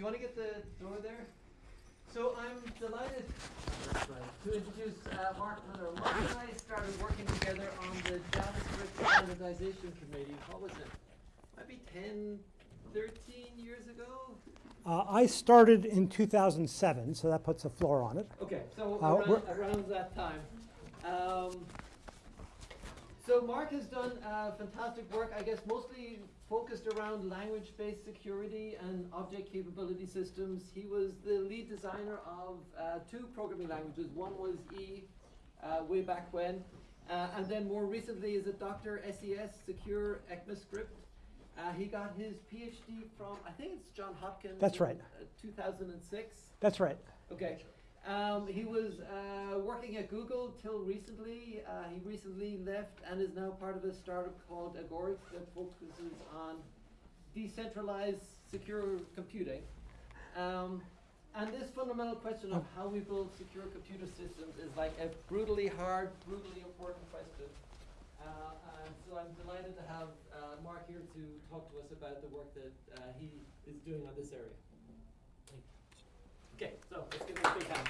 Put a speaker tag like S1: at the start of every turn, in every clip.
S1: you want to get the door there? So I'm delighted to introduce uh, Mark Miller. Mark and I started working together on the JavaScript Standardization Committee. What was it? Maybe 10, 13 years ago?
S2: Uh, I started in 2007, so that puts a floor on it.
S1: Okay, so
S2: Uh,
S1: around, around that time. Um, so Mark has done uh, fantastic work, I guess mostly focused around language-based security and object capability systems. He was the lead designer of uh, two programming languages. One was E, uh, way back when, uh, and then more recently is a Dr. SES Secure ECMAScript. Uh, he got his PhD from, I think it's John Hopkins.
S2: That's right.
S1: uh, 2006.
S2: That's right.
S1: Okay. Um, he was uh, working at Google till recently. Uh, he recently left and is now part of a startup called Agoric that focuses on decentralized secure computing. Um, and this fundamental question of how we build secure computer systems is like a brutally hard, brutally important question. Uh, and so I'm delighted to have uh, Mark here to talk to us about the work that uh, he is doing on this area. Okay, so let's give him a big hand.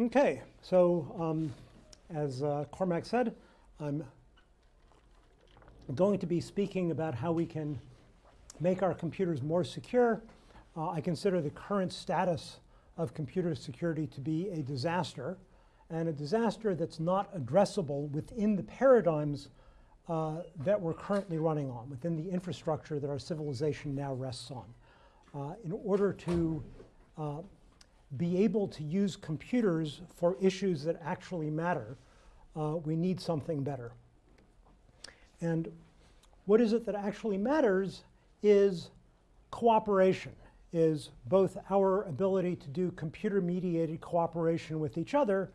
S2: Okay, so um, as uh, Cormac said, I'm going to be speaking about how we can make our computers more secure. Uh, I consider the current status of computer security to be a disaster, and a disaster that's not addressable within the paradigms uh, that we're currently running on, within the infrastructure that our civilization now rests on. Uh, in order to uh, be able to use computers for issues that actually matter, uh, we need something better. And what is it that actually matters is cooperation, is both our ability to do computer-mediated cooperation with each other,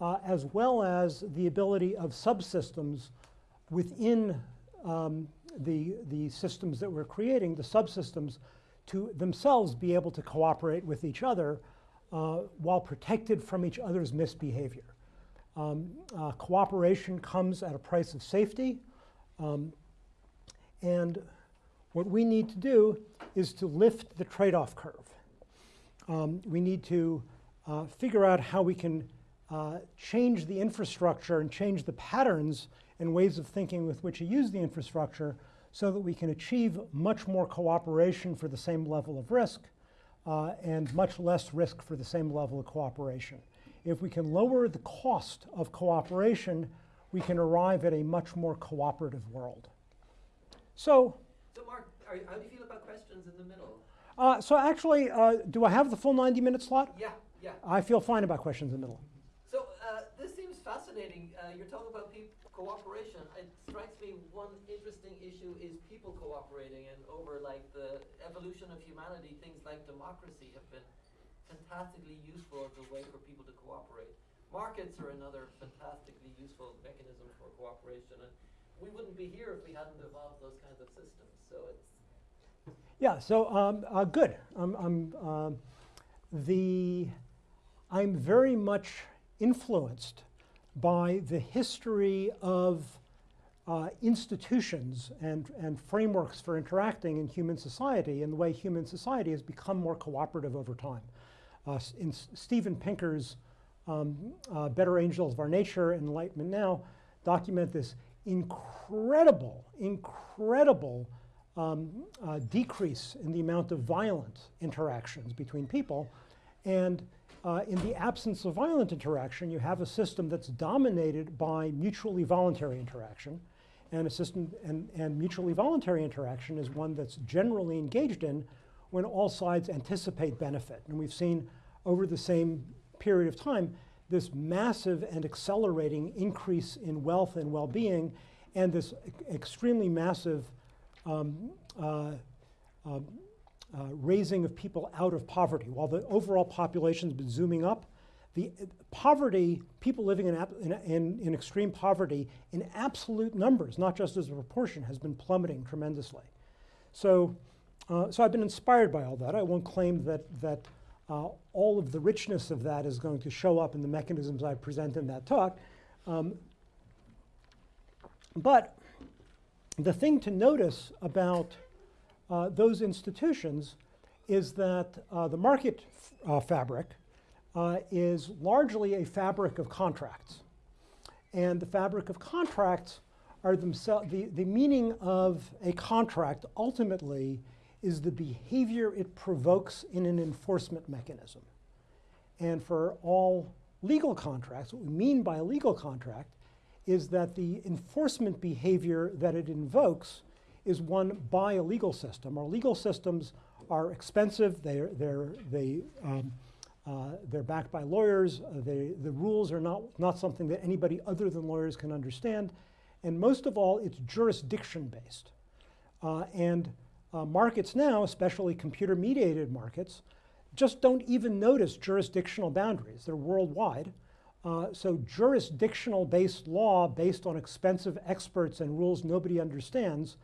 S2: uh, as well as the ability of subsystems within um, the, the systems that we're creating, the subsystems, to themselves be able to cooperate with each other uh, while protected from each other's misbehavior. Um, uh, cooperation comes at a price of safety. Um, and what we need to do is to lift the trade-off curve. Um, we need to uh, figure out how we can uh, change the infrastructure and change the patterns and ways of thinking with which you use the infrastructure so that we can achieve much more cooperation for the same level of risk uh, and much less risk for the same level of cooperation. If we can lower the cost of cooperation, we can arrive at a much more cooperative world. So,
S1: So Mark, are, how do you feel about questions in the middle?
S2: uh, so actually, uh, do I have the full 90 minute slot?
S1: Yeah, yeah.
S2: I feel fine about questions in the middle.
S1: So uh, this seems fascinating. Uh, you're talking about peop cooperation. It strikes me one interesting issue is people cooperating, and over like the evolution of humanity, things like democracy have been fantastically useful as a way for people to cooperate. Markets are another fantastically useful mechanism for cooperation, and we wouldn't be here if we hadn't evolved those kinds of systems. So it's
S2: Yeah, so um, uh, good. I'm, I'm, um, the, I'm very much influenced by the history of uh, institutions and, and frameworks for interacting in human society and the way human society has become more cooperative over time. Uh, in S- Steven Pinker's um, uh, Better Angels of Our Nature Enlightenment Now document this incredible, incredible um, uh, decrease in the amount of violent interactions between people. And uh, in the absence of violent interaction, you have a system that's dominated by mutually voluntary interaction. And a system and, and mutually voluntary interaction is one that's generally engaged in when all sides anticipate benefit. And we've seen over the same period of time this massive and accelerating increase in wealth and well-being and this extremely massive um, uh, um, uh, raising of people out of poverty. While the overall population has been zooming up, the poverty, people living in, in, in, in extreme poverty in absolute numbers, not just as a proportion, has been plummeting tremendously. So, uh, so I've been inspired by all that. I won't claim that, that uh, all of the richness of that is going to show up in the mechanisms I present in that talk. Um, but the thing to notice about uh, those institutions is that uh, the market uh, fabric uh, is largely a fabric of contracts. And the fabric of contracts are themselves, the, the meaning of a contract ultimately is the behavior it provokes in an enforcement mechanism. And for all legal contracts, what we mean by a legal contract is that the enforcement behavior that it invokes is one by a legal system. Our legal systems are expensive, they're, they're, they, um, they're backed by lawyers, uh, they, the rules are not, not something that anybody other than lawyers can understand, and most of all, it's jurisdiction based. Uh, and uh, markets now, especially computer mediated markets, just don't even notice jurisdictional boundaries. They're worldwide. Uh, so jurisdictional based law based on expensive experts and rules nobody understands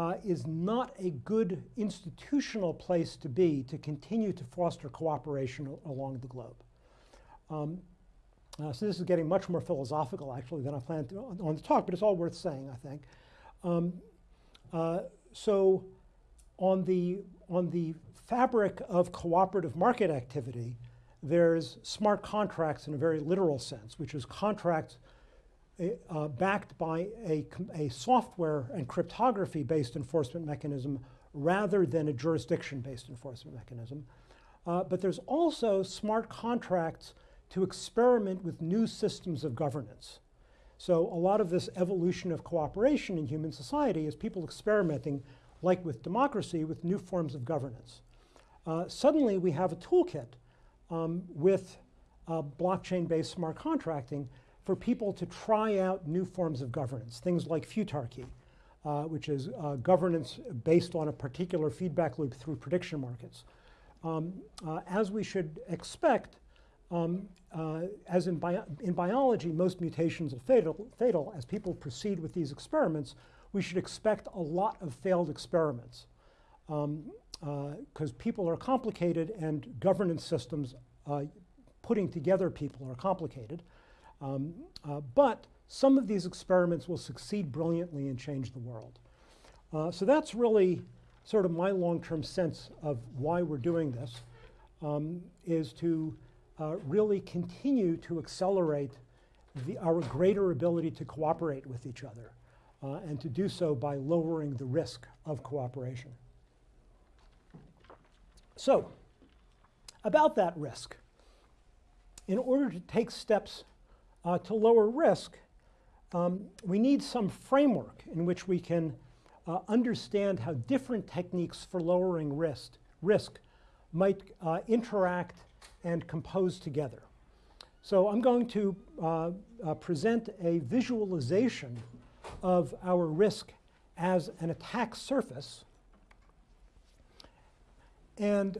S2: uh, is not a good institutional place to be to continue to foster cooperation along the globe. Um, uh, so this is getting much more philosophical actually than I planned to, on, on, the talk, but it's all worth saying, I think. Um, uh, so on the, on the fabric of cooperative market activity, there's smart contracts in a very literal sense, which is contracts uh, backed by a, a software and cryptography based enforcement mechanism rather than a jurisdiction based enforcement mechanism. Uh, but there's also smart contracts to experiment with new systems of governance. So a lot of this evolution of cooperation in human society is people experimenting, like with democracy, with new forms of governance. Uh, suddenly we have a toolkit um, with uh, blockchain-based smart contracting for people to try out new forms of governance, things like futarchy, uh, which is uh, governance based on a particular feedback loop through prediction markets. Um, uh, as we should expect, um, uh, as in, bio in, biology, most mutations are fatal, fatal. As people proceed with these experiments, we should expect a lot of failed experiments. Um, because uh, people are complicated and governance systems, uh, putting together people are complicated. Um, uh, but some of these experiments will succeed brilliantly and change the world. Uh, so that's really sort of my long-term sense of why we're doing this, um, is to uh, really continue to accelerate the, our greater ability to cooperate with each other, uh, and to do so by lowering the risk of cooperation. So, about that risk, in order to take steps uh, to lower risk, um, we need some framework in which we can uh, understand how different techniques for lowering risk, risk might uh, interact and compose together. So I'm going to uh, uh, present a visualization of our risk as an attack surface and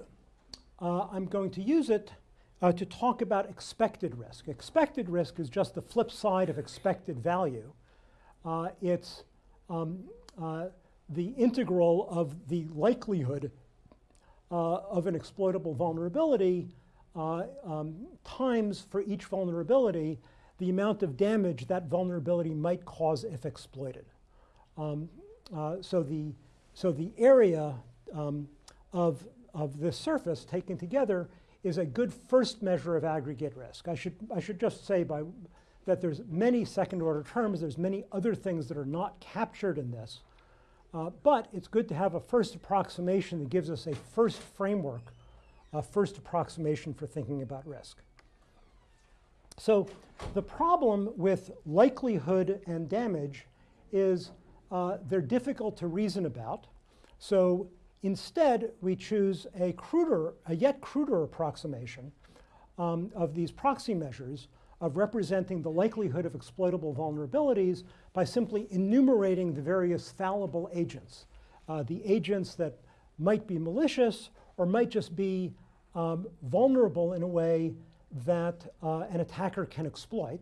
S2: uh, I'm going to use it uh, to talk about expected risk. Expected risk is just the flip side of expected value. Uh, it's um, uh, the integral of the likelihood uh, of an exploitable vulnerability uh, um, times for each vulnerability the amount of damage that vulnerability might cause if exploited. Um, so, the, so the area um, of of this surface taken together is a good first measure of aggregate risk. I should, I should just say by, that there's many second order terms, there's many other things that are not captured in this. Uh, but it's good to have a first approximation that gives us a first framework, a first approximation for thinking about risk. So the problem with likelihood and damage is uh, they're difficult to reason about. So Instead, we choose a cruder, a yet cruder approximation um, of these proxy measures of representing the likelihood of exploitable vulnerabilities by simply enumerating the various fallible agents. Uh, the agents that might be malicious or might just be um, vulnerable in a way that uh, an attacker can exploit.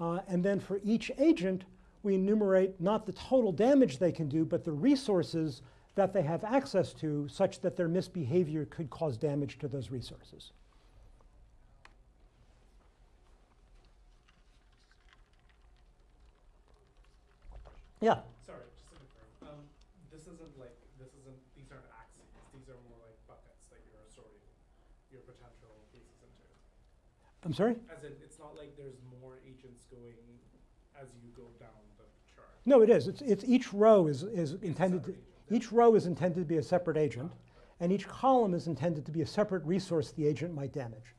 S2: Uh, and then for each agent, we enumerate not the total damage they can do, but the resources that they have access to such that their misbehavior could cause damage to those resources. Yeah.
S3: Sorry, just to confirm, um, this isn't like, this isn't, these aren't axes, these are more like buckets that you're sorting your potential cases into.
S2: I'm sorry?
S3: As in, it's not like there's more agents going as you go down the chart.
S2: No, it is. It's, it's each row is, is intended to,
S3: separate agent, yeah.
S2: Each row is intended to be a separate agent, and each column is intended to be a separate resource the agent might damage.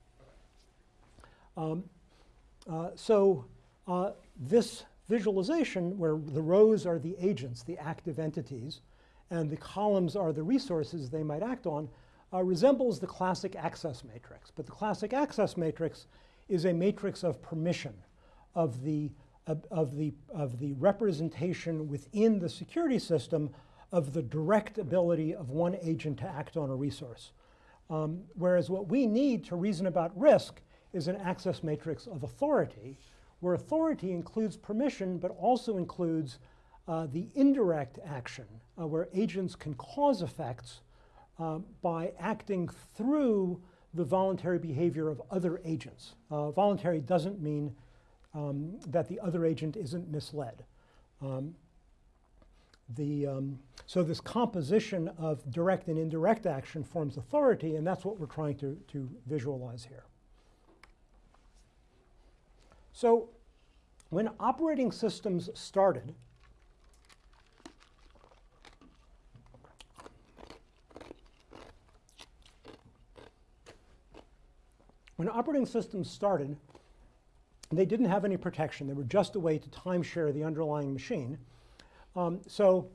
S2: Um, uh, so uh, this visualization, where the rows are the agents, the active entities, and the columns are the resources they might act on, uh, resembles the classic access matrix. But the classic access matrix is a matrix of permission of the, of, of the, of the representation within the security system of the direct ability of one agent to act on a resource. Um, whereas what we need to reason about risk is an access matrix of authority, where authority includes permission, but also includes uh, the indirect action, uh, where agents can cause effects uh, by acting through the voluntary behavior of other agents. Uh, voluntary doesn't mean um, that the other agent isn't misled. Um, the, um, so this composition of direct and indirect action forms authority, and that's what we're trying to, to visualize here. So when operating systems started, when operating systems started, they didn't have any protection. They were just a way to timeshare the underlying machine. Um, so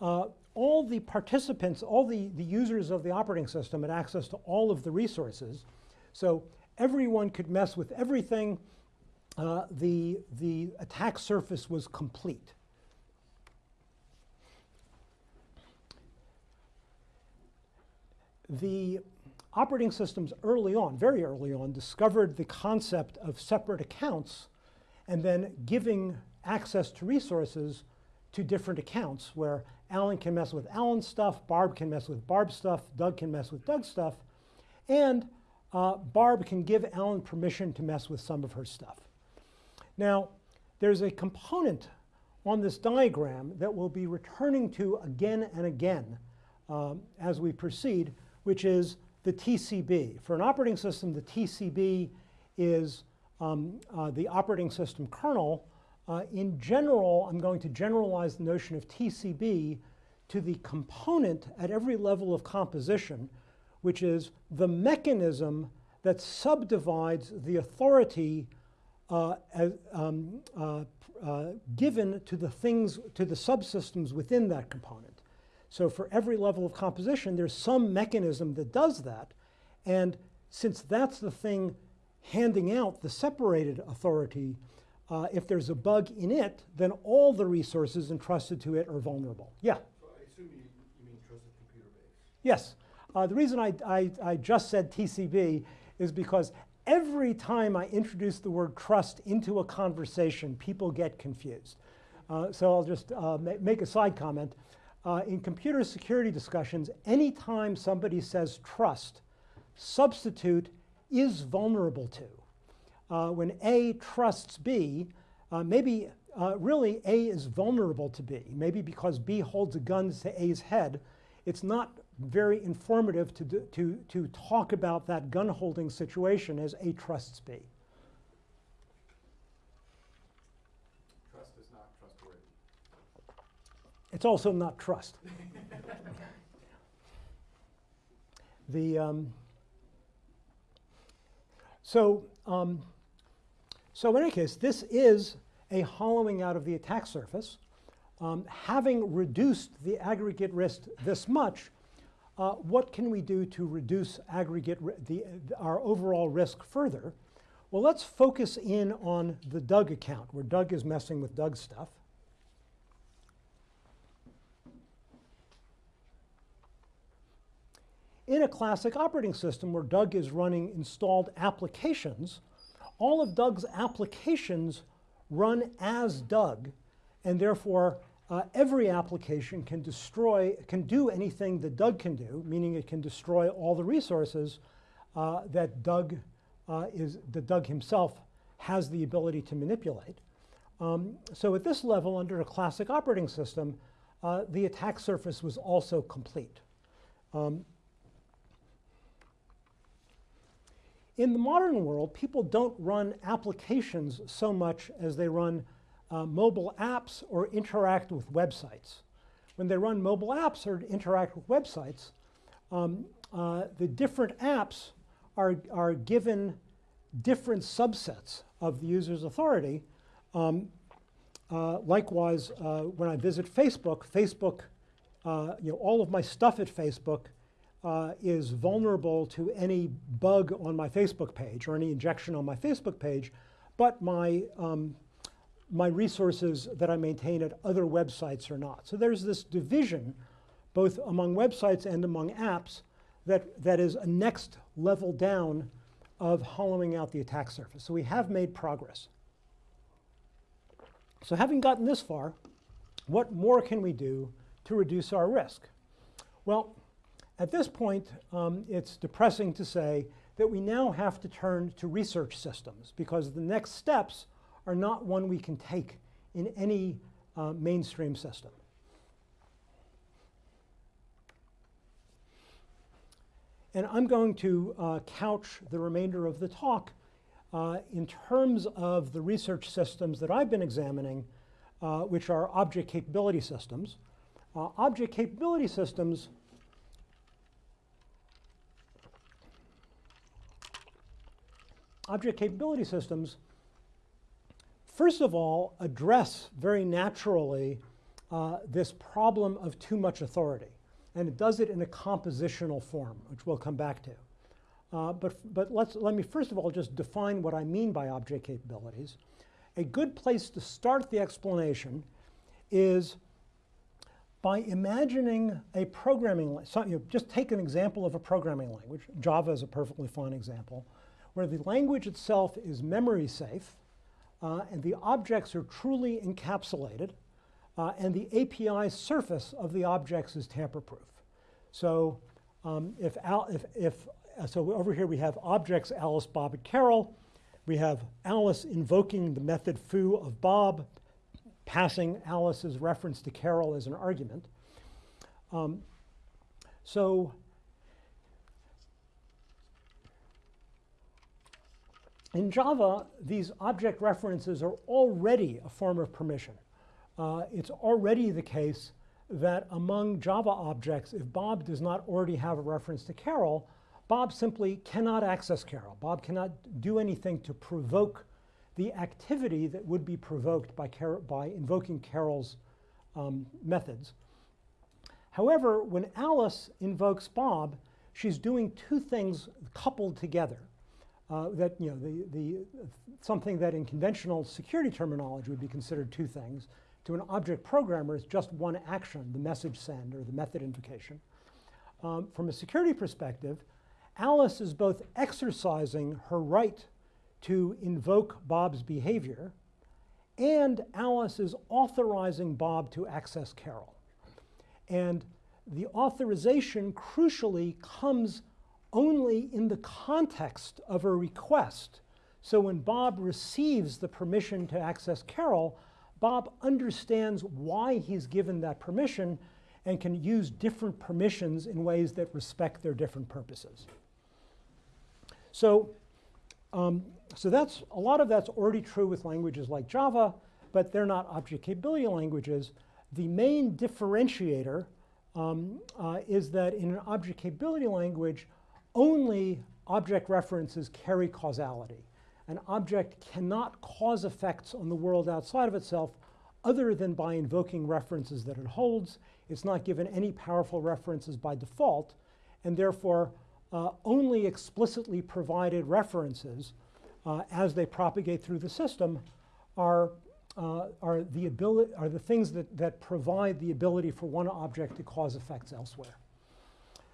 S2: uh, all the participants, all the, the users of the operating system had access to all of the resources. So everyone could mess with everything. Uh, the, the attack surface was complete. The operating systems early on, very early on, discovered the concept of separate accounts and then giving access to resources to different accounts where Alan can mess with Alan's stuff, Barb can mess with Barb's stuff, Doug can mess with Doug's stuff, and uh, Barb can give Alan permission to mess with some of her stuff. Now, there's a component on this diagram that we'll be returning to again and again um, as we proceed, which is the TCB. For an operating system, the TCB is um, uh, the operating system kernel. Uh, in general, I'm going to generalize the notion of TCB to the component at every level of composition, which is the mechanism that subdivides the authority uh, as, um, uh, uh, given to the things, to the subsystems within that component. So for every level of composition, there's some mechanism that does that. And since that's the thing handing out the separated authority, uh, if there's a bug in it, then all the resources entrusted to it are vulnerable. Yeah?
S4: So I assume you, you mean trusted computer base.
S2: Yes. Uh, the reason I, I, I just said TCB is because every time I introduce the word trust into a conversation, people get confused. Uh, so I'll just uh, ma make a side comment. Uh, in computer security discussions, anytime somebody says trust, substitute is vulnerable to. Uh, when A trusts B, uh, maybe uh, really A is vulnerable to B. Maybe because B holds a gun to A's head, it's not very informative to, do, to, to talk about that gun holding situation as A trusts B.
S4: Trust is not trustworthy.
S2: It's also not trust. the um, so um, so in any case, this is a hollowing out of the attack surface. Um, having reduced the aggregate risk this much, uh, what can we do to reduce aggregate the, our overall risk further? Well, let's focus in on the Doug account, where Doug is messing with Doug's stuff. In a classic operating system where Doug is running installed applications, all of Doug's applications run as Doug, and therefore uh, every application can destroy, can do anything that Doug can do, meaning it can destroy all the resources uh, that Doug uh, is, that Doug himself has the ability to manipulate. Um, so at this level, under a classic operating system, uh, the attack surface was also complete. Um, in the modern world, people don't run applications so much as they run uh, mobile apps or interact with websites. When they run mobile apps or interact with websites, um, uh, the different apps are, are given different subsets of the user's authority. Um, uh, likewise, uh, when I visit Facebook, Facebook, uh, you know, all of my stuff at Facebook uh, is vulnerable to any bug on my Facebook page or any injection on my Facebook page, but my, um, my resources that I maintain at other websites are not. So there's this division, both among websites and among apps, that, that is a next level down of hollowing out the attack surface. So we have made progress. So having gotten this far, what more can we do to reduce our risk? Well, at this point, um, it's depressing to say that we now have to turn to research systems because the next steps are not one we can take in any uh, mainstream system. And I'm going to uh, couch the remainder of the talk uh, in terms of the research systems that I've been examining, uh, which are object capability systems. Uh, object capability systems object capability systems, first of all, address very naturally uh, this problem of too much authority. And it does it in a compositional form, which we'll come back to. Uh, but but let's, let me first of all just define what I mean by object capabilities. A good place to start the explanation is by imagining a programming, so, you know, just take an example of a programming language. Java is a perfectly fine example where the language itself is memory safe uh, and the objects are truly encapsulated uh, and the API surface of the objects is tamper-proof. So um, if, Al if, if uh, so over here we have objects Alice, Bob, and Carol. We have Alice invoking the method foo of Bob, passing Alice's reference to Carol as an argument. Um, so In Java, these object references are already a form of permission. Uh, it's already the case that among Java objects, if Bob does not already have a reference to Carol, Bob simply cannot access Carol. Bob cannot do anything to provoke the activity that would be provoked by, Car by invoking Carol's um, methods. However, when Alice invokes Bob, she's doing two things coupled together uh, that you know the, the something that in conventional security terminology would be considered two things to an object programmer is just one action, the message send or the method invocation. Um, from a security perspective, Alice is both exercising her right to invoke Bob's behavior and Alice is authorizing Bob to access Carol. And the authorization crucially comes only in the context of a request. So when Bob receives the permission to access Carol, Bob understands why he's given that permission and can use different permissions in ways that respect their different purposes. So, um, so that's a lot of that's already true with languages like Java, but they're not object capability languages. The main differentiator um, uh, is that in an object capability language, only object references carry causality. An object cannot cause effects on the world outside of itself other than by invoking references that it holds. It's not given any powerful references by default, and therefore uh, only explicitly provided references uh, as they propagate through the system are, uh, are, the, ability, are the things that, that provide the ability for one object to cause effects elsewhere.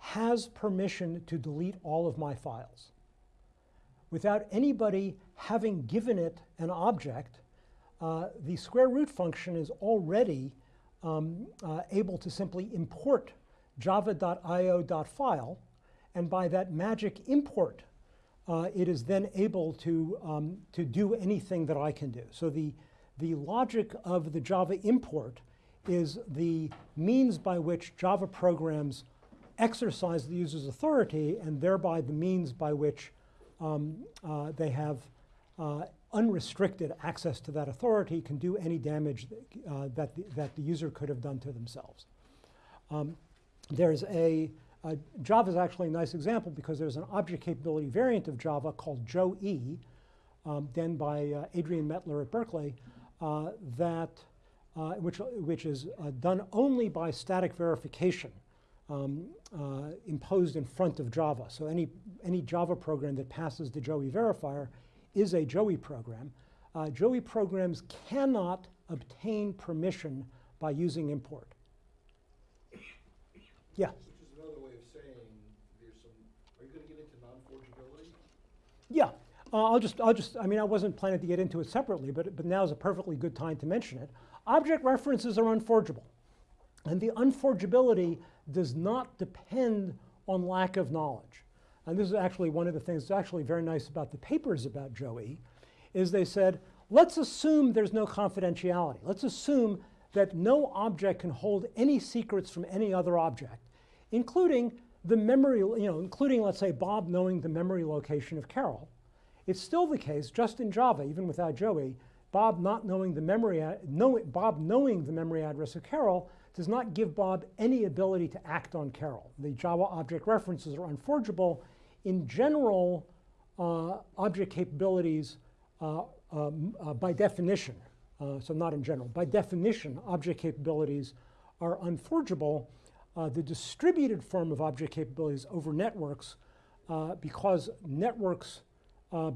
S2: has permission to delete all of my files. Without anybody having given it an object, uh, the square root function is already um, uh, able to simply import java.io.file, and by that magic import, uh, it is then able to, um, to do anything that I can do. So the, the logic of the Java import is the means by which Java programs exercise the user's authority and thereby the means by which um, uh, they have uh, unrestricted access to that authority, can do any damage that, uh, that, the, that the user could have done to themselves. Um, there's a, Java is actually a nice example because there's an object capability variant of Java called Joe-E, um, done by uh, Adrian Mettler at Berkeley, uh, that, uh, which, which is done only by static verification um, uh, imposed in front of Java. So any, any Java program that passes the Joe-E verifier is a Joe-E program. Uh, Joe-E programs cannot obtain permission by using import. Yeah.
S4: Which is another way of saying there's some, are you gonna get into non-forgeability?
S2: Yeah, uh, I'll just, I'll just, I mean, I wasn't planning to get into it separately, but, but now is a perfectly good time to mention it. Object references are unforgeable. And the unforgeability does not depend on lack of knowledge. And this is actually one of the things that's actually very nice about the papers about Joe-E, is they said, let's assume there's no confidentiality. Let's assume that no object can hold any secrets from any other object, including the memory, you know, including, let's say, Bob knowing the memory location of Carol. It's still the case, just in Java, even without Joe-E, Bob not knowing the memory, know, Bob knowing the memory address of Carol does not give Bob any ability to act on Carol. The Java object references are unforgeable. In general, uh, object capabilities, uh, um, uh, by definition, uh, so not in general, by definition, object capabilities are unforgeable. Uh, the distributed form of object capabilities over networks, because networks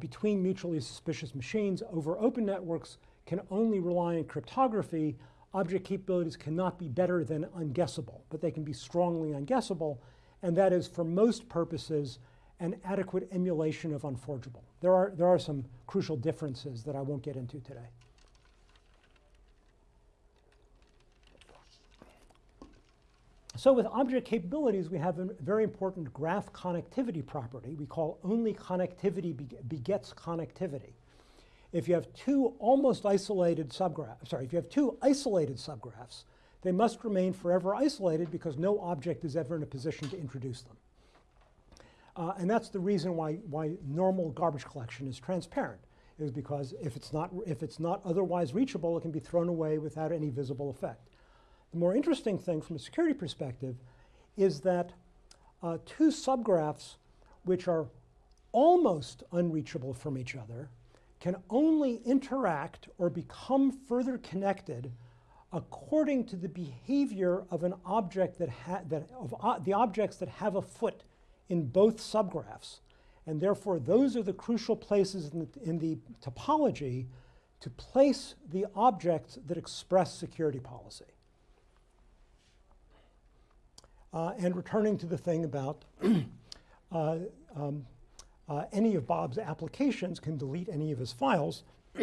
S2: between mutually suspicious machines over open networks can only rely on cryptography, object capabilities cannot be better than unguessable, but they can be strongly unguessable, and that is, for most purposes, an adequate emulation of unforgeable. There are, there are some crucial differences that I won't get into today. So with object capabilities, we have a very important graph connectivity property we call only connectivity begets connectivity. If you have two almost isolated subgraphs, sorry, if you have two isolated subgraphs, they must remain forever isolated because no object is ever in a position to introduce them. Uh, and that's the reason why, why normal garbage collection is transparent, is because if it's, not, if it's not otherwise reachable, it can be thrown away without any visible effect. The more interesting thing from a security perspective is that uh, two subgraphs which are almost unreachable from each other can only interact or become further connected according to the behavior of an object that, that of uh, the objects that have a foot in both subgraphs. And therefore, those are the crucial places in the, in the topology to place the objects that express security policy. Uh, and returning to the thing about uh, um, uh, any of Bob's applications can delete any of his files,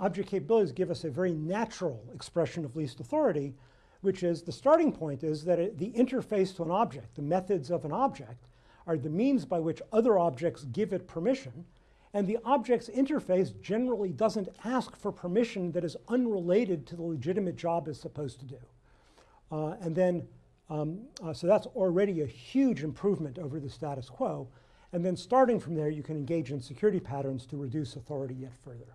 S2: object capabilities give us a very natural expression of least authority, which is the starting point is that it, the interface to an object, the methods of an object, are the means by which other objects give it permission, and the object's interface generally doesn't ask for permission that is unrelated to the legitimate job it's supposed to do. Uh, and then, um, uh, so that's already a huge improvement over the status quo. And then starting from there, you can engage in security patterns to reduce authority yet further.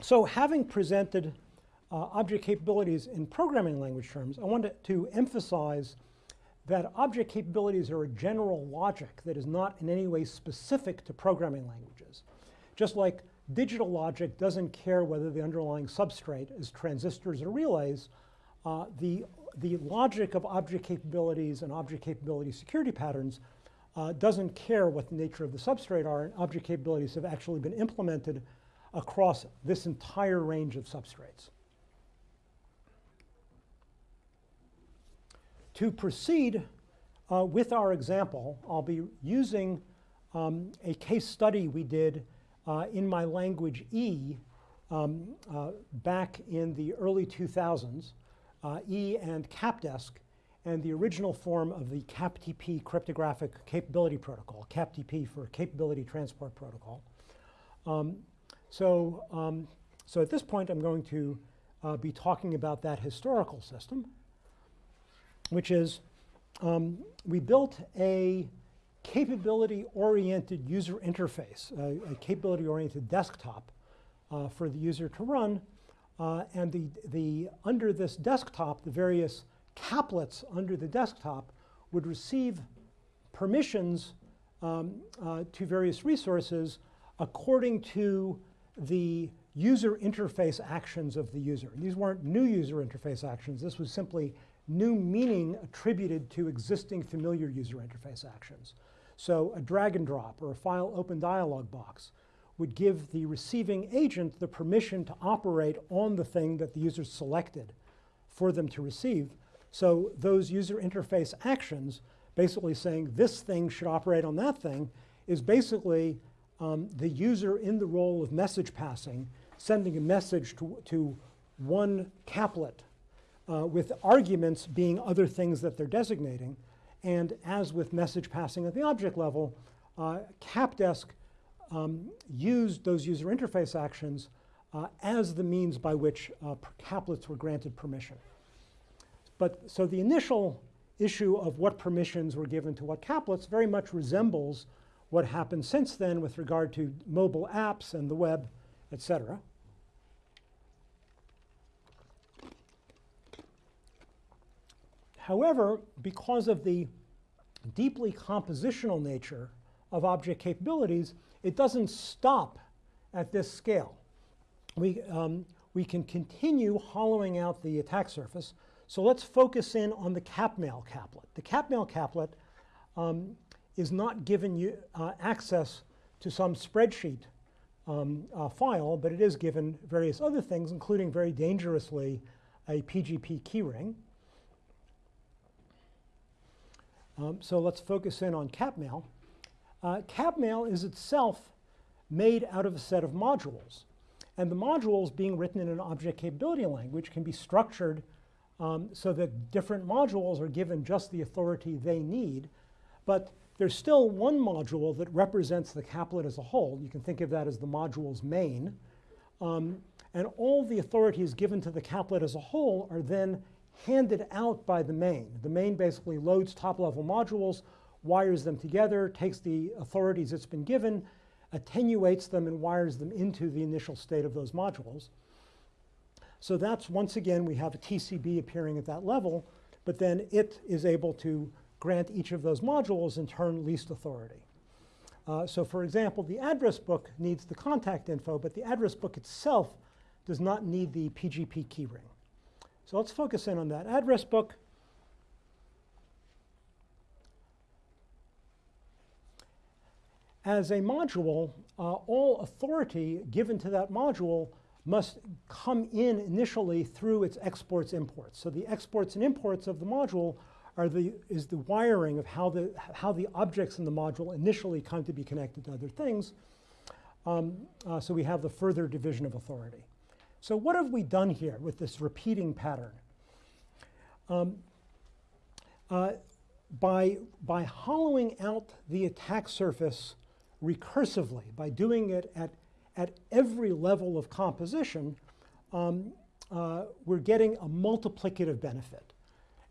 S2: So having presented uh, object capabilities in programming language terms, I wanted to emphasize that object capabilities are a general logic that is not in any way specific to programming languages. Just like digital logic doesn't care whether the underlying substrate is transistors or relays, uh, the the logic of object capabilities and object capability security patterns uh, doesn't care what the nature of the substrate are, and object capabilities have actually been implemented across this entire range of substrates. To proceed uh, with our example, I'll be using um, a case study we did uh, in my language E um, uh, back in the early 2000s, uh, E and CapDesk, and the original form of the CAPTP cryptographic capability protocol, CAPTP for Capability Transport Protocol. Um, so, um, so at this point, I'm going to uh, be talking about that historical system, which is um, we built a capability-oriented user interface, a, a capability-oriented desktop uh, for the user to run. Uh, and the, the, under this desktop, the various caplets under the desktop would receive permissions um, uh, to various resources according to the user interface actions of the user. These weren't new user interface actions. This was simply new meaning attributed to existing familiar user interface actions. So a drag and drop or a file open dialog box would give the receiving agent the permission to operate on the thing that the user selected for them to receive. So those user interface actions, basically saying this thing should operate on that thing, is basically um, the user in the role of message passing, sending a message to, to one caplet uh, with arguments being other things that they're designating. And as with message passing at the object level, uh, CapDesk um, used those user interface actions uh, as the means by which uh, caplets were granted permission. But so the initial issue of what permissions were given to what caplets very much resembles what happened since then with regard to mobile apps and the web, et cetera. However, because of the deeply compositional nature of object capabilities, it doesn't stop at this scale. We, um, we can continue hollowing out the attack surface. So let's focus in on the capmail caplet. The capmail caplet um, is not given you uh, access to some spreadsheet um, uh, file, but it is given various other things, including very dangerously a PGP keyring. Um, so let's focus in on capmail. Uh, capmail is itself made out of a set of modules. And the modules being written in an object capability language can be structured um, so that different modules are given just the authority they need. But there's still one module that represents the caplet as a whole. You can think of that as the module's main. Um, and all the authorities given to the caplet as a whole are then handed out by the main. The main basically loads top-level modules, wires them together, takes the authorities it's been given, attenuates them, and wires them into the initial state of those modules. So that's, once again, we have a TCB appearing at that level, but then it is able to grant each of those modules in turn least authority. Uh, so for example, the address book needs the contact info, but the address book itself does not need the PGP keyring. So let's focus in on that address book. As a module, uh, all authority given to that module must come in initially through its exports imports. So the exports and imports of the module are the, is the wiring of how the, how the objects in the module initially come to be connected to other things. Um, uh, so we have the further division of authority. So what have we done here with this repeating pattern? Um, uh, by, by hollowing out the attack surface recursively, by doing it at, at every level of composition, um, uh, we're getting a multiplicative benefit.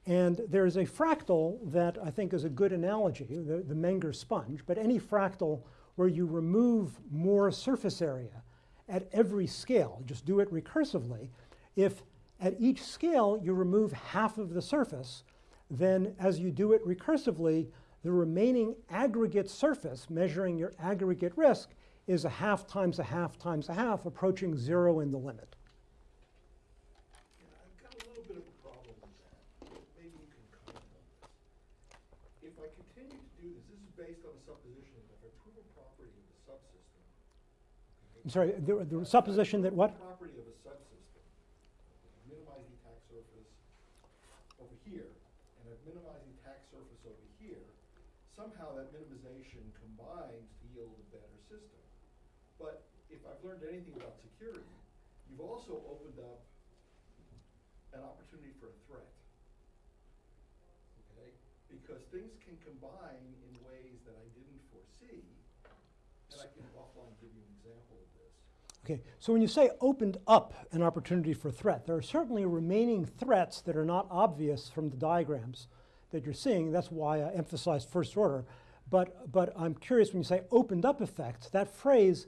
S2: And there's a fractal that I think is a good analogy, the, the Menger sponge, but any fractal where you remove more surface area at every scale, just do it recursively. If at each scale you remove half of the surface, then as you do it recursively, the remaining aggregate surface, measuring your aggregate risk, is a half times a half times a half, approaching zero in the limit.
S4: Yeah, I've got a little bit of a problem with that. based on a supposition that if I prove a property of the subsystem. okay,
S2: I'm sorry, the, the supposition that what?
S4: Property of a subsystem, minimize the attack surface over here, and I've minimized attack surface over here, somehow that minimization combines to yield a better system. But if I've learned anything about security, you've also opened up an opportunity for a threat. Okay? Because things can combine in ways that I didn't foresee, and I can offline give you an example of this.
S2: Okay, so when you say opened up an opportunity for threat, there are certainly remaining threats that are not obvious from the diagrams that you're seeing. That's why I emphasized first order. But, but I'm curious when you say opened up effects, that phrase,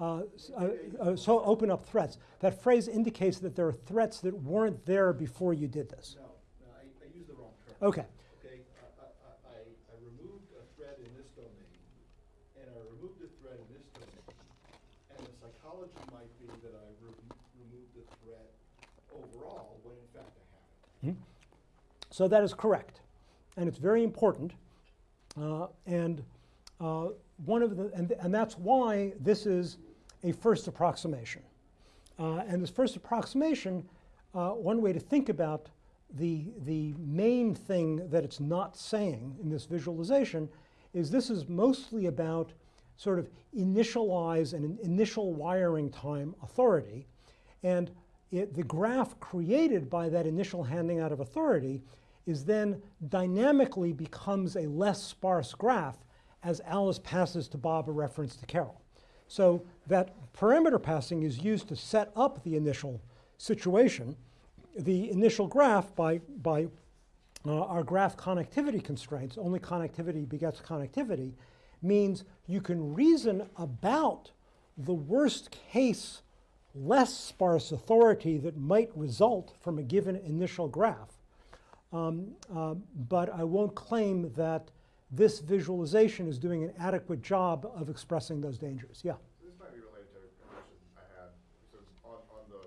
S2: uh, uh, uh, so open up threats, that phrase indicates that there are threats that weren't there before you did this.
S4: No, no, I, I used the wrong term.
S2: Okay,
S4: Okay, I, I, I, I removed a thread in this domain, and I removed a thread in this domain. And the psychology might be that I re- removed the threat overall, when in fact I haven't.
S2: so that is correct. And it's very important. Uh, and uh, one of the, and, and that's why this is a first approximation. Uh, and this first approximation, uh, one way to think about the, the main thing that it's not saying in this visualization is this is mostly about sort of initialize an initial wiring time authority. And it, the graph created by that initial handing out of authority is then dynamically becomes a less sparse graph as Alice passes to Bob a reference to Carol. So that parameter passing is used to set up the initial situation. The initial graph by, by uh, our graph connectivity constraints, only connectivity begets connectivity, means you can reason about the worst case less sparse authority that might result from a given initial graph. Um, uh, but I won't claim that this visualization is doing an adequate job of expressing those dangers. Yeah.
S5: So This might be related to a question I had. So on, on the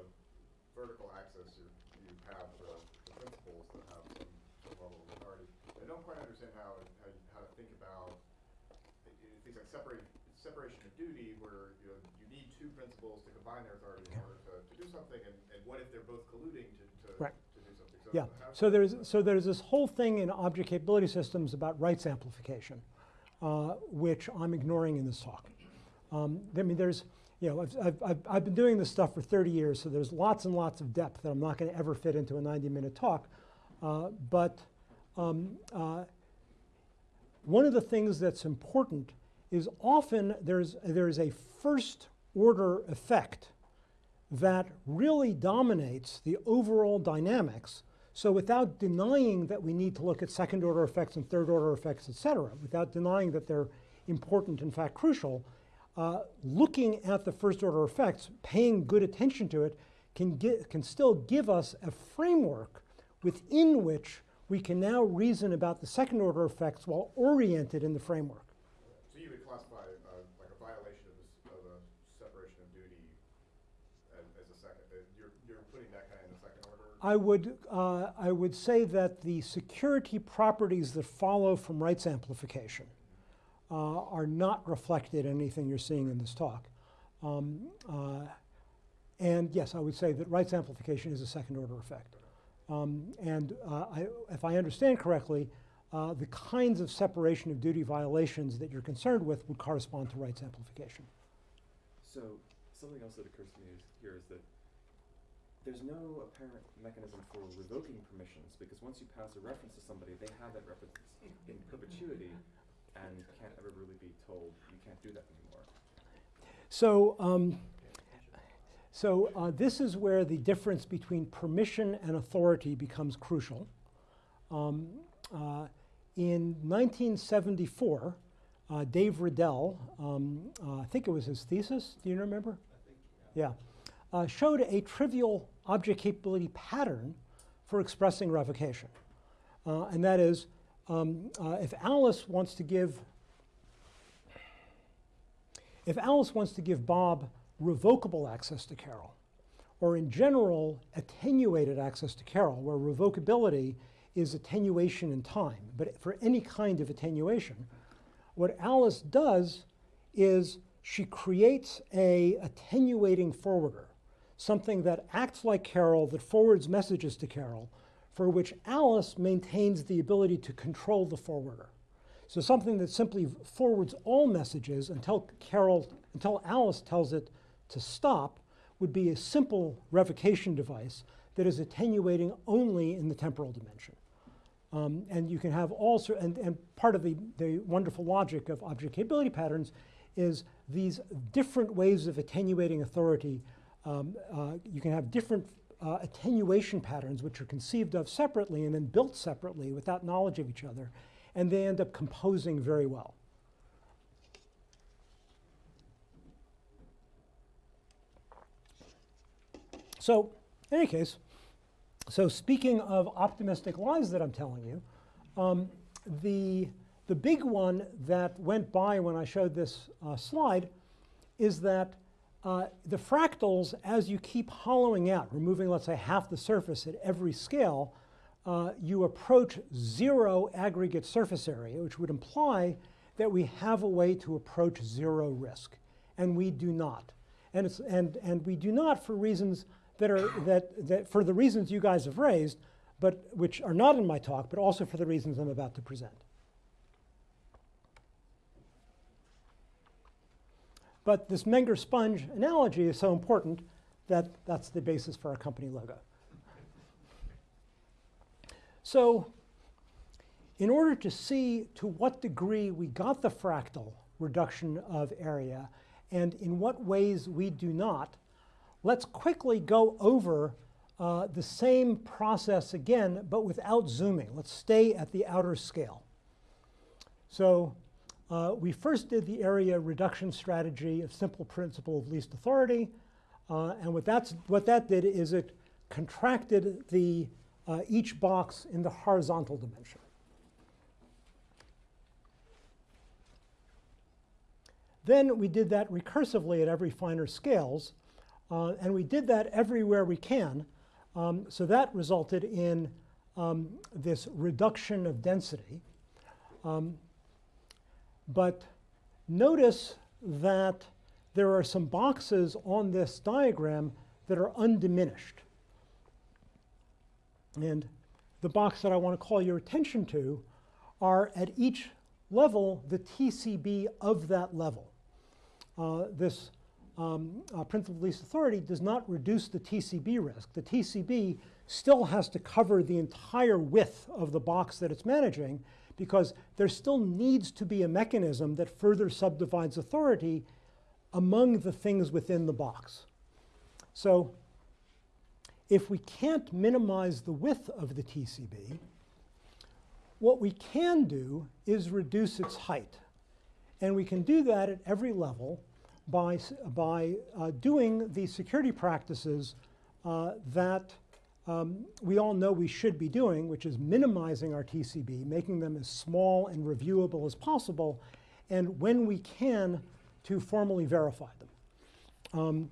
S5: vertical axis, you, you have the, the principals that have some, some level of authority. I don't quite understand how, how, you- how to think about uh, things like separate, separation of duty, where, you know, you need two principals to combine their authority in order to, to do something, and, and what if they're both colluding to, to,
S2: Right.
S5: to do something? So
S2: Yeah. So there's so there's this whole thing in object capability systems about rights amplification, uh, which I'm ignoring in this talk. Um, I mean, there's you know I've, I've, I've, been doing this stuff for 30 years, so there's lots and lots of depth that I'm not going to ever fit into a 90-minute talk. Uh, but um, uh, one of the things that's important is often there's there's a first order effect that really dominates the overall dynamics. So without denying that we need to look at second order effects and third order effects, et cetera, without denying that they're important, in fact crucial, uh, looking at the first order effects, paying good attention to it, can, get, can still give us a framework within which we can now reason about the second order effects while oriented in the framework.
S5: So you would classify, uh, like a violation of this, of a separation of duty as, as a second, uh, you're, you're putting that kind of in the second order?
S2: I would, uh, I would say that the security properties that follow from rights amplification uh, are not reflected in anything you're seeing in this talk. Um, uh, and yes, I would say that rights amplification is a second order effect. Um, and uh, I, if I understand correctly, uh, the kinds of separation of duty violations that you're concerned with would correspond to rights amplification.
S6: So something else that occurs to me is, here is that there's no apparent mechanism for revoking permissions because once you pass a reference to somebody, they have that reference in perpetuity and can't ever really be told you can't do that anymore.
S2: So, um, so uh, this is where the difference between permission and authority becomes crucial. Um, uh, in 1974, uh, Dave Redell, um, uh, I think it was his thesis, do you remember?
S4: I think, yeah.
S2: Yeah, uh, showed a trivial object capability pattern for expressing revocation. Uh, and that is, um, uh, if Alice wants to give, if Alice wants to give Bob revocable access to Carol, or in general attenuated access to Carol, where revocability is attenuation in time, but for any kind of attenuation, What Alice does is she creates a attenuating forwarder, something that acts like Carol, that forwards messages to Carol, for which Alice maintains the ability to control the forwarder. So something that simply forwards all messages until Carol, until Alice tells it to stop would be a simple revocation device that is attenuating only in the temporal dimension. Um, and you can have all and, and part of the, the wonderful logic of object capability patterns is these different ways of attenuating authority. Um, uh, you can have different uh, attenuation patterns which are conceived of separately and then built separately without knowledge of each other, and they end up composing very well. So, in any case, so speaking of optimistic lies that I'm telling you, um, the, the big one that went by when I showed this uh, slide is that uh, the fractals, as you keep hollowing out, removing, let's say, half the surface at every scale, uh, you approach zero aggregate surface area, which would imply that we have a way to approach zero risk. And we do not. And, it's, and, and we do not for reasons that are, that, that for the reasons you guys have raised, but which are not in my talk, but also for the reasons I'm about to present. But this Menger sponge analogy is so important that that's the basis for our company logo. So in order to see to what degree we got the fractal reduction of area and in what ways we do not, let's quickly go over uh, the same process again, but without zooming. Let's stay at the outer scale. So uh, we first did the area reduction strategy of simple principle of least authority. Uh, and what, that's, what that did is it contracted the, uh, each box in the horizontal dimension. Then we did that recursively at every finer scales. Uh, and we did that everywhere we can. Um, so that resulted in um, this reduction of density. Um, but notice that there are some boxes on this diagram that are undiminished. And the box that I want to call your attention to are at each level the TCB of that level. Uh, this um, uh, principle of least authority does not reduce the TCB risk. The TCB still has to cover the entire width of the box that it's managing because there still needs to be a mechanism that further subdivides authority among the things within the box. So if we can't minimize the width of the TCB, what we can do is reduce its height. And we can do that at every level by, by uh, doing the security practices uh, that um, we all know we should be doing, which is minimizing our TCB, making them as small and reviewable as possible, and when we can, to formally verify them. Um,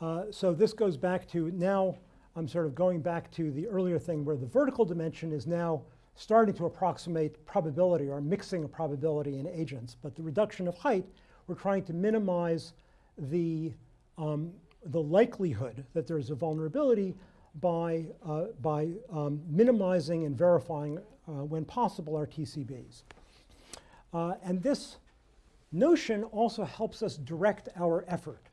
S2: uh, so this goes back to now, I'm sort of going back to the earlier thing where the vertical dimension is now starting to approximate probability or mixing a probability in agents. But the reduction of height, we're trying to minimize the, um, the likelihood that there's a vulnerability by, uh, by um, minimizing and verifying, uh, when possible, our TCBs. Uh, and this notion also helps us direct our effort.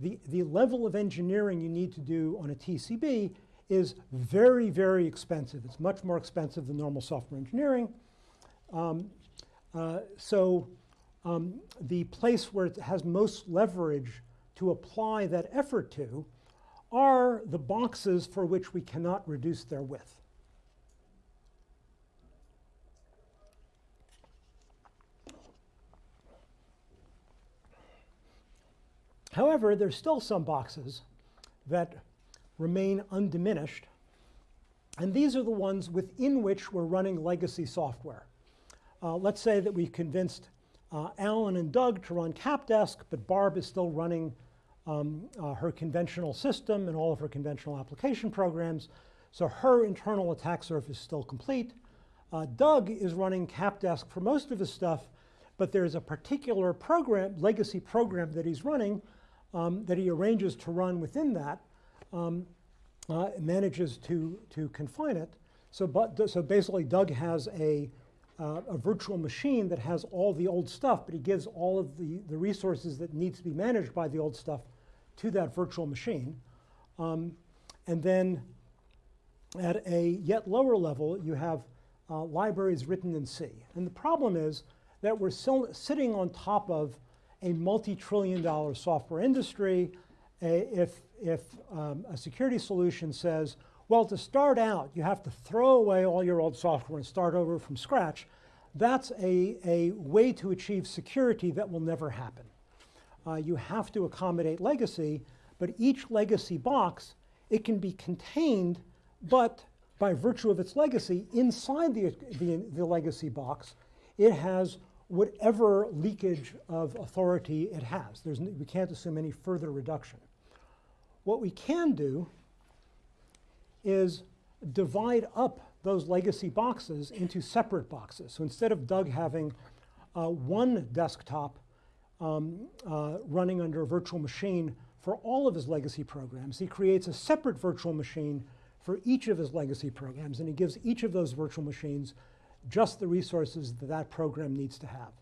S2: The, the level of engineering you need to do on a TCB is very, very expensive. It's much more expensive than normal software engineering. Um, uh, so um, the place where it has most leverage to apply that effort to are the boxes for which we cannot reduce their width. However, there's still some boxes that remain undiminished, and these are the ones within which we're running legacy software. Uh, let's say that we convinced uh, Alan and Doug to run CapDesk, but Barb is still running um, uh, her conventional system and all of her conventional application programs. So her internal attack surface is still complete. Uh, Doug is running CapDesk for most of his stuff, but there's a particular program, legacy program that he's running, um, that he arranges to run within that, um, uh, manages to, to confine it. So, but, so basically Doug has a, uh, a virtual machine that has all the old stuff, but he gives all of the, the resources that needs to be managed by the old stuff to that virtual machine. Um, and then at a yet lower level, you have uh, libraries written in C. And the problem is that we're still sitting on top of a multi-trillion dollar software industry. A- if if um, a security solution says, well, to start out, you have to throw away all your old software and start over from scratch, that's a, a way to achieve security that will never happen. Uh, you have to accommodate legacy, but each legacy box, it can be contained, but by virtue of its legacy, inside the, the, the legacy box, it has whatever leakage of authority it has. There's, we can't assume any further reduction. What we can do is divide up those legacy boxes into separate boxes. So instead of Doug having uh, one desktop um, uh, running under a virtual machine for all of his legacy programs, he creates a separate virtual machine for each of his legacy programs, and he gives each of those virtual machines just the resources that that program needs to have.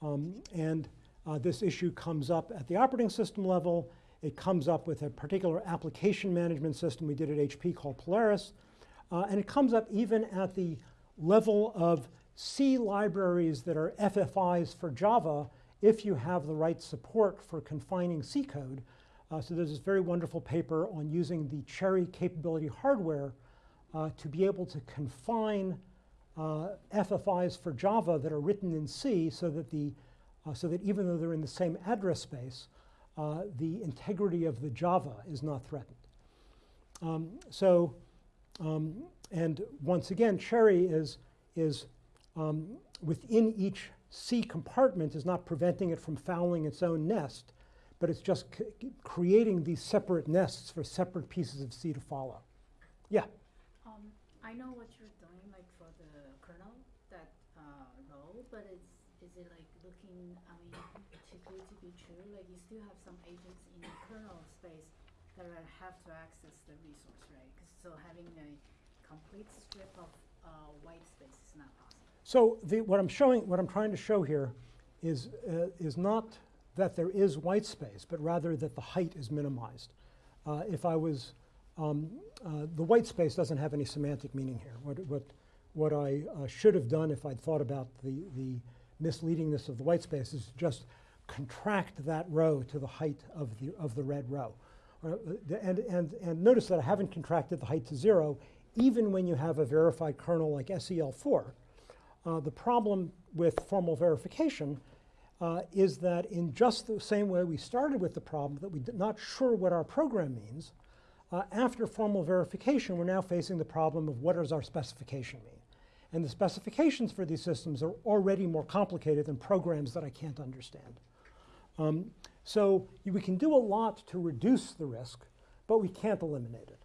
S2: Um, and uh, this issue comes up at the operating system level. It comes up with a particular application management system we did at HP called Polaris. Uh, and it comes up even at the level of C libraries that are FFIs for Java if you have the right support for confining C code. Uh, so there's this very wonderful paper on using the CHERI capability hardware uh, to be able to confine uh, FFIs for Java that are written in C so that, the, uh, so that even though they're in the same address space, uh, the integrity of the Java is not threatened. Um, so, um, and once again, CHERI is, is um, within each C compartment is not preventing it from fouling its own nest, but it's just creating these separate nests for separate pieces of C to follow. Yeah.
S7: Um, I know what you're doing, like for the kernel, that uh, role, but it's is it like looking? I mean, too good to be true. Like you still have some agents in the kernel space that are, have to access the resource, right? so having a complete strip of uh, white space is not possible.
S2: So the, what I'm showing, what I'm trying to show here is, uh, is not that there is white space, but rather that the height is minimized. Uh, if I was, um, uh, the white space doesn't have any semantic meaning here. What, what, what I uh, should have done if I'd thought about the, the misleadingness of the white space is just contract that row to the height of the, of the red row. Uh, and, and, and notice that I haven't contracted the height to zero, even when you have a verified kernel like SEL4. Uh, the problem with formal verification uh, is that in just the same way we started with the problem that we're not sure what our program means, uh, after formal verification, we're now facing the problem of what does our specification mean? And the specifications for these systems are already more complicated than programs that I can't understand. Um, so we can do a lot to reduce the risk, but we can't eliminate it.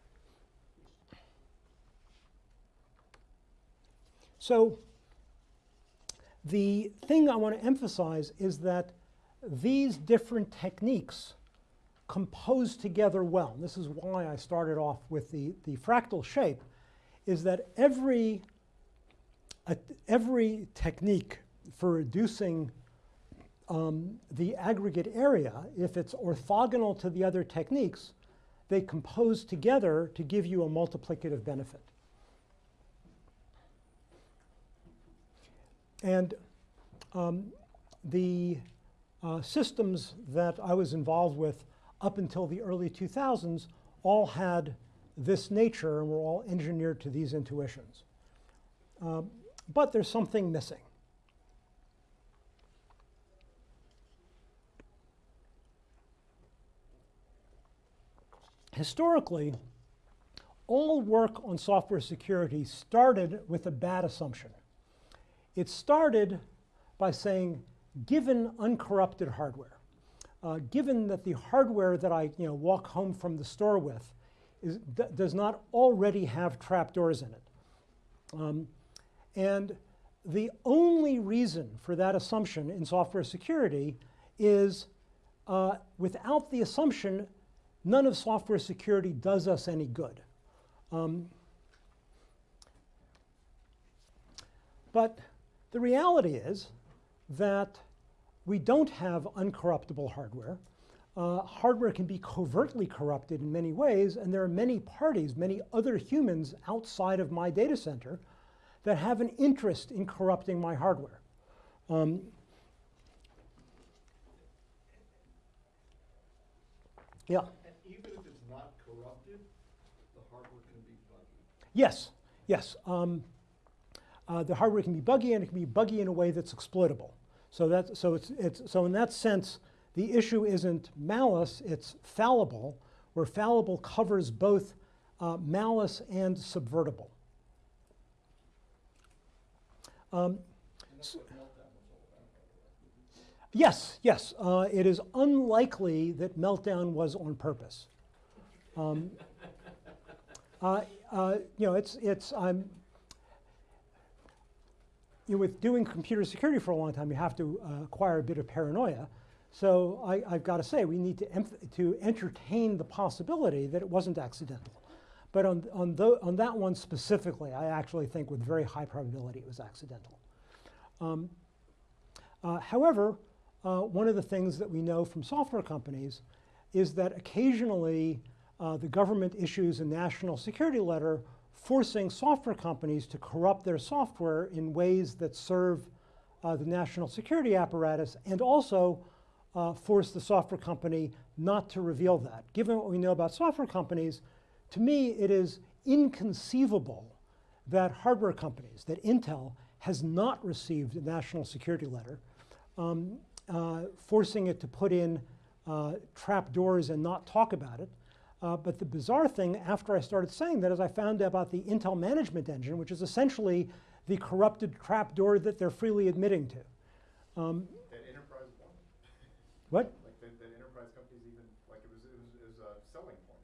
S2: So the thing I want to emphasize is that these different techniques compose together well. This is why I started off with the, the fractal shape, is that every, every technique for reducing um, the aggregate area, if it's orthogonal to the other techniques, they compose together to give you a multiplicative benefit. And um, the uh, systems that I was involved with up until the early 2000s all had this nature and were all engineered to these intuitions. Um, but there's something missing. Historically, all work on software security started with a bad assumption. It started by saying, given uncorrupted hardware, uh, given that the hardware that I you know, walk home from the store with is, does not already have trapdoors in it. Um, and the only reason for that assumption in software security is uh, without the assumption, none of software security does us any good. Um, but the reality is that we don't have uncorruptible hardware. Uh, hardware can be covertly corrupted in many ways, and there are many parties, many other humans outside of my data center that have an interest in corrupting my hardware. Um, yeah.
S4: And even if it's not corrupted, the hardware can be buggy.
S2: Yes, yes. Um, uh, the hardware can be buggy, and it can be buggy in a way that's exploitable. So so it's it's so in that sense, the issue isn't malice; it's fallible, where fallible covers both uh, malice and subvertible. Um,
S4: way.
S2: Yes, yes. Uh, it is unlikely that meltdown was on purpose. Um, uh, uh, you know, it's it's I'm. You know, with doing computer security for a long time, you have to uh, acquire a bit of paranoia. So I, I've got to say, we need to to entertain the possibility that it wasn't accidental. But on on, tho- on that one specifically, I actually think with very high probability it was accidental. Um, uh, however, uh, one of the things that we know from software companies is that occasionally uh, the government issues a national security letter forcing software companies to corrupt their software in ways that serve uh, the national security apparatus and also uh, force the software company not to reveal that. Given what we know about software companies, to me it is inconceivable that hardware companies, that Intel has not received a national security letter, um, uh, forcing it to put in uh, trap doors and not talk about it. Uh, but the bizarre thing after I started saying that is I found out about the Intel Management Engine, which is essentially the corrupted trap door that they're freely admitting to. Um,
S5: That enterprise won.
S2: what?
S5: Like that, that enterprise companies even, like it was, it was, it was a selling point.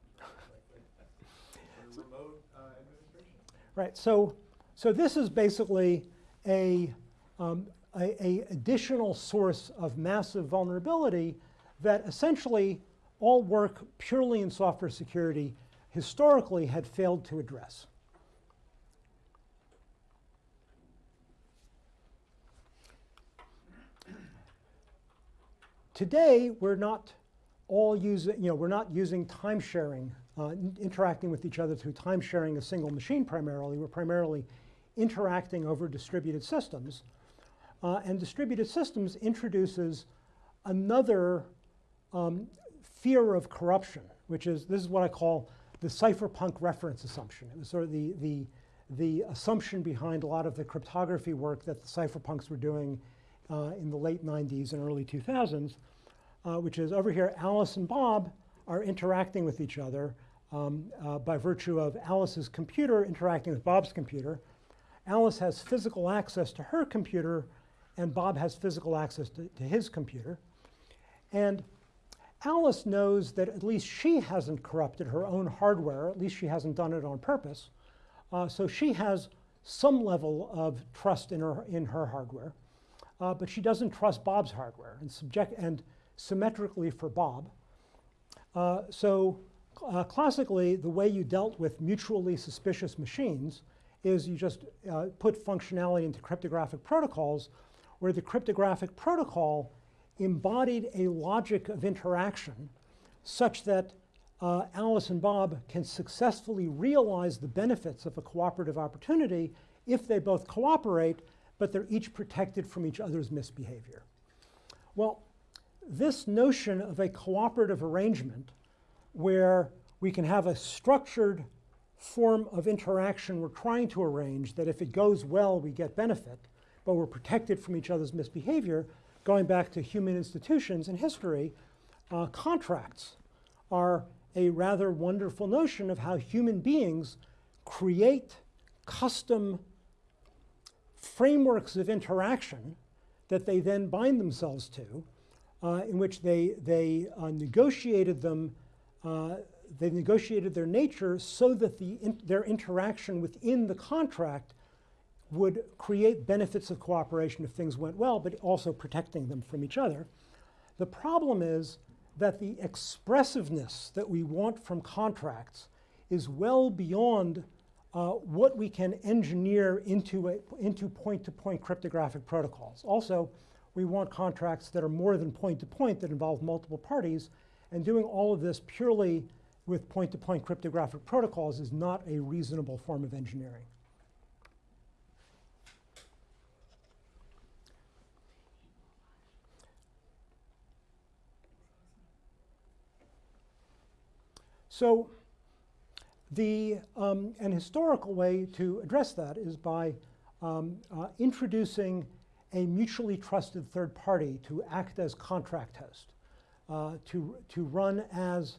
S5: Like, like, remote, uh, administration.
S2: Right. So, so this is basically a, um, a, a additional source of massive vulnerability that essentially all work purely in software security historically had failed to address. Today, we're not all using, you know, we're not using time sharing, uh, interacting with each other through time sharing a single machine primarily. We're primarily interacting over distributed systems. Uh, and distributed systems introduces another um, fear of corruption, which is this is what I call the cypherpunk reference assumption. It was sort of the, the, the assumption behind a lot of the cryptography work that the cypherpunks were doing uh, in the late 90s and early 2000s, uh, which is over here, Alice and Bob are interacting with each other um, uh, by virtue of Alice's computer interacting with Bob's computer. Alice has physical access to her computer, and Bob has physical access to, to his computer. And Alice knows that at least she hasn't corrupted her own hardware, at least she hasn't done it on purpose. Uh, so she has some level of trust in her, in her hardware, uh, but she doesn't trust Bob's hardware and, subject, and symmetrically for Bob. Uh, so uh, classically, the way you dealt with mutually suspicious machines is you just uh, put functionality into cryptographic protocols where the cryptographic protocol embodied a logic of interaction such that uh, Alice and Bob can successfully realize the benefits of a cooperative opportunity if they both cooperate, but they're each protected from each other's misbehavior. Well, this notion of a cooperative arrangement where we can have a structured form of interaction we're trying to arrange that if it goes well, we get benefit, but we're protected from each other's misbehavior, going back to human institutions and history, uh, contracts are a rather wonderful notion of how human beings create custom frameworks of interaction that they then bind themselves to, uh, in which they, they uh, negotiated them, uh, they negotiated their nature so that the in, their interaction within the contract would create benefits of cooperation if things went well, but also protecting them from each other. The problem is that the expressiveness that we want from contracts is well beyond uh, what we can engineer into, into point-to-point cryptographic protocols. Also, we want contracts that are more than point-to-point that involve multiple parties, and doing all of this purely with point-to-point cryptographic protocols is not a reasonable form of engineering. So the, um, an historical way to address that is by um, uh, introducing a mutually trusted third party to act as contract host, uh, to, to run as,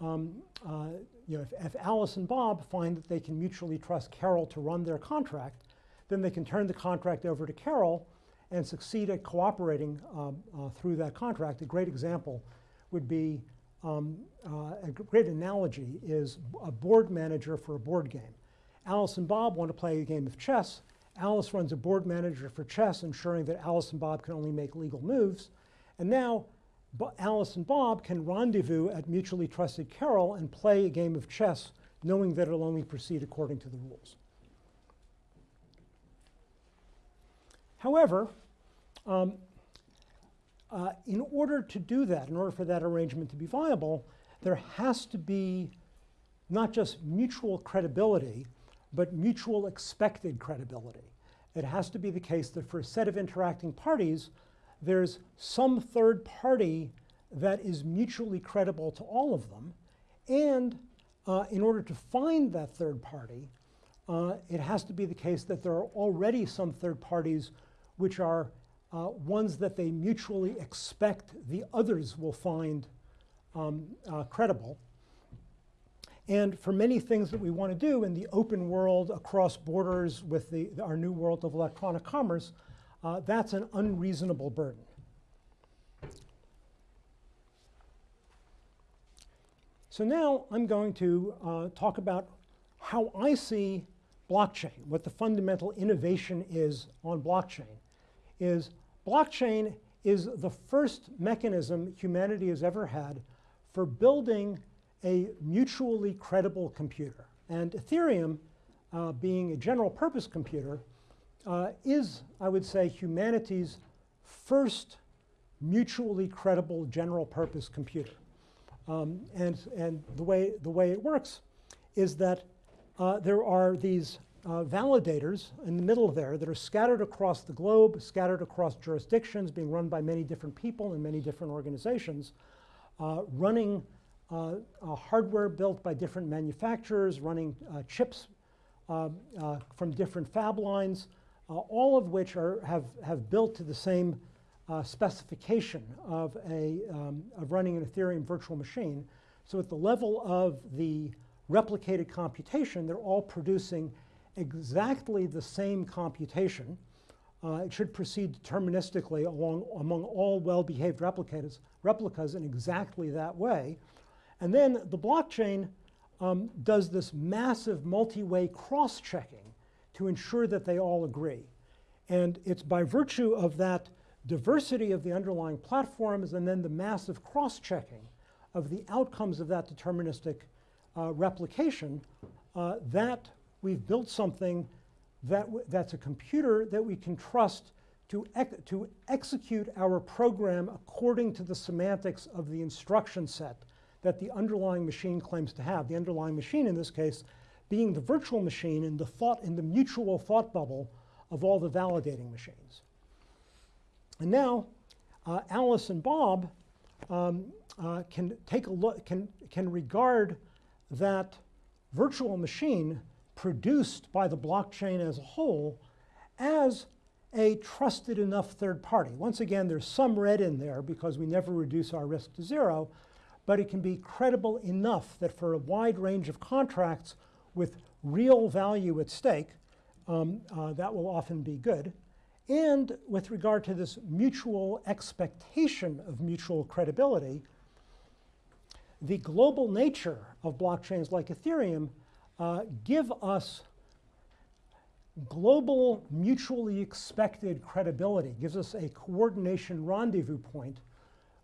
S2: um, uh, you know, if, if Alice and Bob find that they can mutually trust Carol to run their contract, then they can turn the contract over to Carol and succeed at cooperating um, uh, through that contract. A great example would be um, uh, a great analogy is a board manager for a board game. Alice and Bob want to play a game of chess. Alice runs a board manager for chess, ensuring that Alice and Bob can only make legal moves. And now Bo Alice and Bob can rendezvous at mutually trusted Carol and play a game of chess, knowing that it'll only proceed according to the rules. However, um, uh, in order to do that, in order for that arrangement to be viable, there has to be not just mutual credibility, but mutual expected credibility. It has to be the case that for a set of interacting parties, there's some third party that is mutually credible to all of them. And uh, in order to find that third party, uh, it has to be the case that there are already some third parties which are uh, ones that they mutually expect the others will find um, uh, credible. And for many things that we want to do in the open world across borders with the, our new world of electronic commerce, uh, that's an unreasonable burden. So now I'm going to uh, talk about how I see blockchain, what the fundamental innovation is on blockchain, is blockchain is the first mechanism humanity has ever had for building a mutually credible computer. And Ethereum, uh, being a general purpose computer, uh, is, I would say, humanity's first mutually credible general purpose computer. Um, and and the, way, the way it works is that uh, there are these uh, validators in the middle there that are scattered across the globe, scattered across jurisdictions, being run by many different people in many different organizations, uh, running uh, hardware built by different manufacturers, running uh, chips uh, uh, from different fab lines, all of which are, have, have built to the same specification of, a, um, of running an Ethereum virtual machine. So at the level of the replicated computation, they're all producing exactly the same computation. Uh, it should proceed deterministically along, among all well-behaved replicas, replicas in exactly that way. And then the blockchain um, does this massive multi-way cross-checking to ensure that they all agree. And it's by virtue of that diversity of the underlying platforms and then the massive cross-checking of the outcomes of that deterministic uh, replication uh, that we've built something that that's a computer that we can trust to, to execute our program according to the semantics of the instruction set that the underlying machine claims to have. The underlying machine in this case being the virtual machine in the thought in the mutual thought bubble of all the validating machines. And now uh, Alice and Bob um, uh, can take a look, can, can regard that virtual machine produced by the blockchain as a whole as a trusted enough third party. Once again, there's some red in there because we never reduce our risk to zero, but it can be credible enough that for a wide range of contracts with real value at stake, um, uh, that will often be good. And with regard to this mutual expectation of mutual credibility, the global nature of blockchains like Ethereum uh, give us global mutually expected credibility, gives us a coordination rendezvous point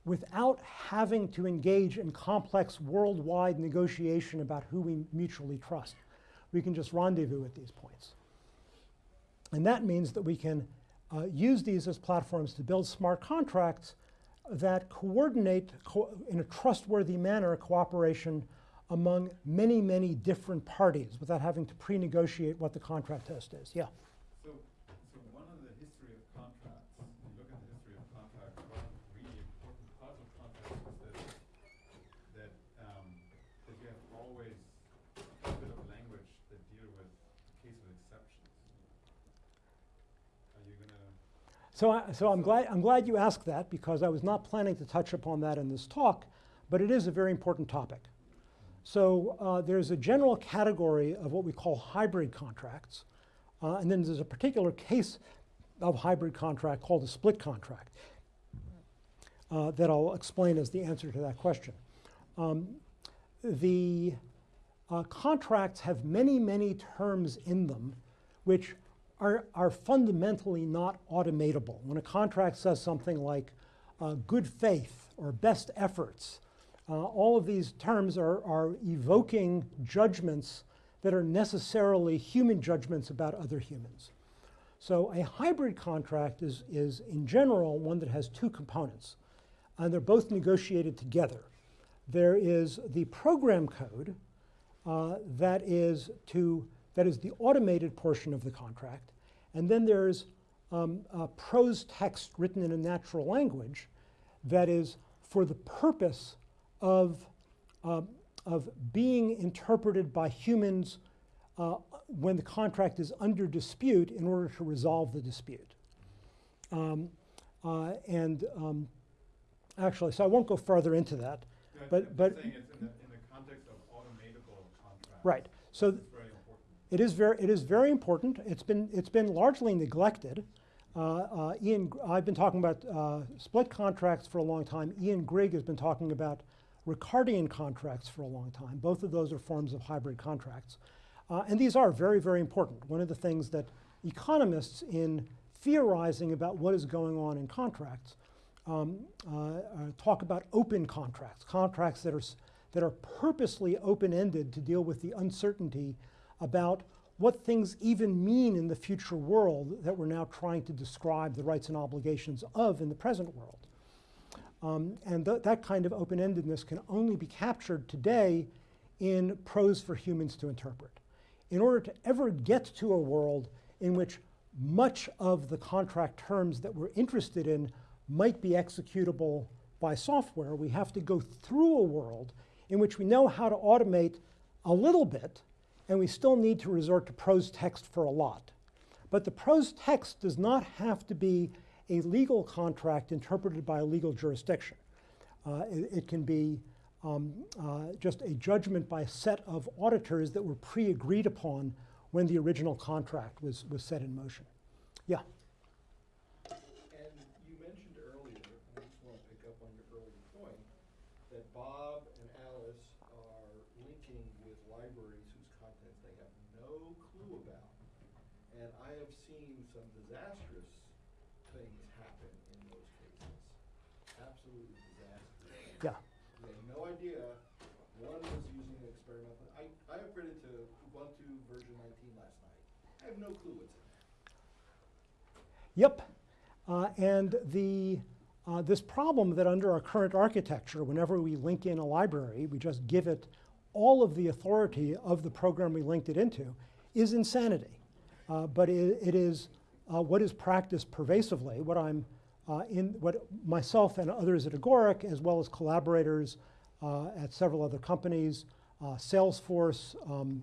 S2: without having to engage in complex worldwide negotiation about who we mutually trust. We can just rendezvous at these points. And that means that we can uh, use these as platforms to build smart contracts that coordinate co in a trustworthy manner cooperation among many, many different parties without having to pre-negotiate what the contract test is. Yeah.
S8: So, so one of the history of contracts, you look at the history of contracts, one really important part of contracts is that, that, um, that you have always a bit of language that deal with the case of exceptions. Are you gonna,
S2: So, I, so I'm glad I'm glad you asked that because I was not planning to touch upon that in this talk, but it is a very important topic. So uh, there's a general category of what we call hybrid contracts, uh, and then there's a particular case of hybrid contract called a split contract uh, that I'll explain as the answer to that question. Um, the uh, contracts have many, many terms in them which are, are fundamentally not automatable. When a contract says something like uh, good faith or best efforts, uh, all of these terms are, are evoking judgments that are necessarily human judgments about other humans. So a hybrid contract is, is in general one that has two components, and they're both negotiated together. There is the program code uh, that is to that is the automated portion of the contract, and then there's um, prose text written in a natural language that is for the purpose of, uh, of being interpreted by humans uh, when the contract is under dispute in order to resolve the dispute. Um, uh, and um, actually, so I won't go further into that.
S8: Yeah,
S2: But- but-
S8: in the, in the context of automatable contracts.
S2: Right. So
S8: It's very important.
S2: It is very, it is very important. It's been, it's been largely neglected. Uh, uh, Ian, I've been talking about uh, split contracts for a long time. Ian Grigg has been talking about Ricardian contracts for a long time. Both of those are forms of hybrid contracts. Uh, and these are very, very important. One of the things that economists, in theorizing about what is going on in contracts, um, uh, uh, talk about open contracts, contracts that are, that are purposely open-ended to deal with the uncertainty about what things even mean in the future world that we're now trying to describe the rights and obligations of in the present world. Um, and th that kind of open-endedness can only be captured today in prose for humans to interpret. In order to ever get to a world in which much of the contract terms that we're interested in might be executable by software, we have to go through a world in which we know how to automate a little bit, and we still need to resort to prose text for a lot. But the prose text does not have to be a legal contract interpreted by a legal jurisdiction. Uh, it, it can be um, uh, just a judgment by a set of auditors that were pre-agreed upon when the original contract was, was set in motion. Yeah.
S4: And you mentioned earlier, and I just want to pick up on your earlier point, that Bob and Alice are linking with libraries whose contents they have no clue about. And I have seen some disastrous things happen in those cases. Absolutely disastrous.
S2: Yeah.
S4: They had no idea. One was using an experimental. I, I upgraded to Ubuntu version 19 last night. I have no clue what's in there.
S2: Yep. Uh, and the, uh, this problem that under our current architecture, whenever we link in a library, we just give it all of the authority of the program we linked it into, is insanity. Uh, but it, it is uh, what is practiced pervasively, what I'm uh, in, what myself and others at Agoric, as well as collaborators uh, at several other companies, Salesforce, um,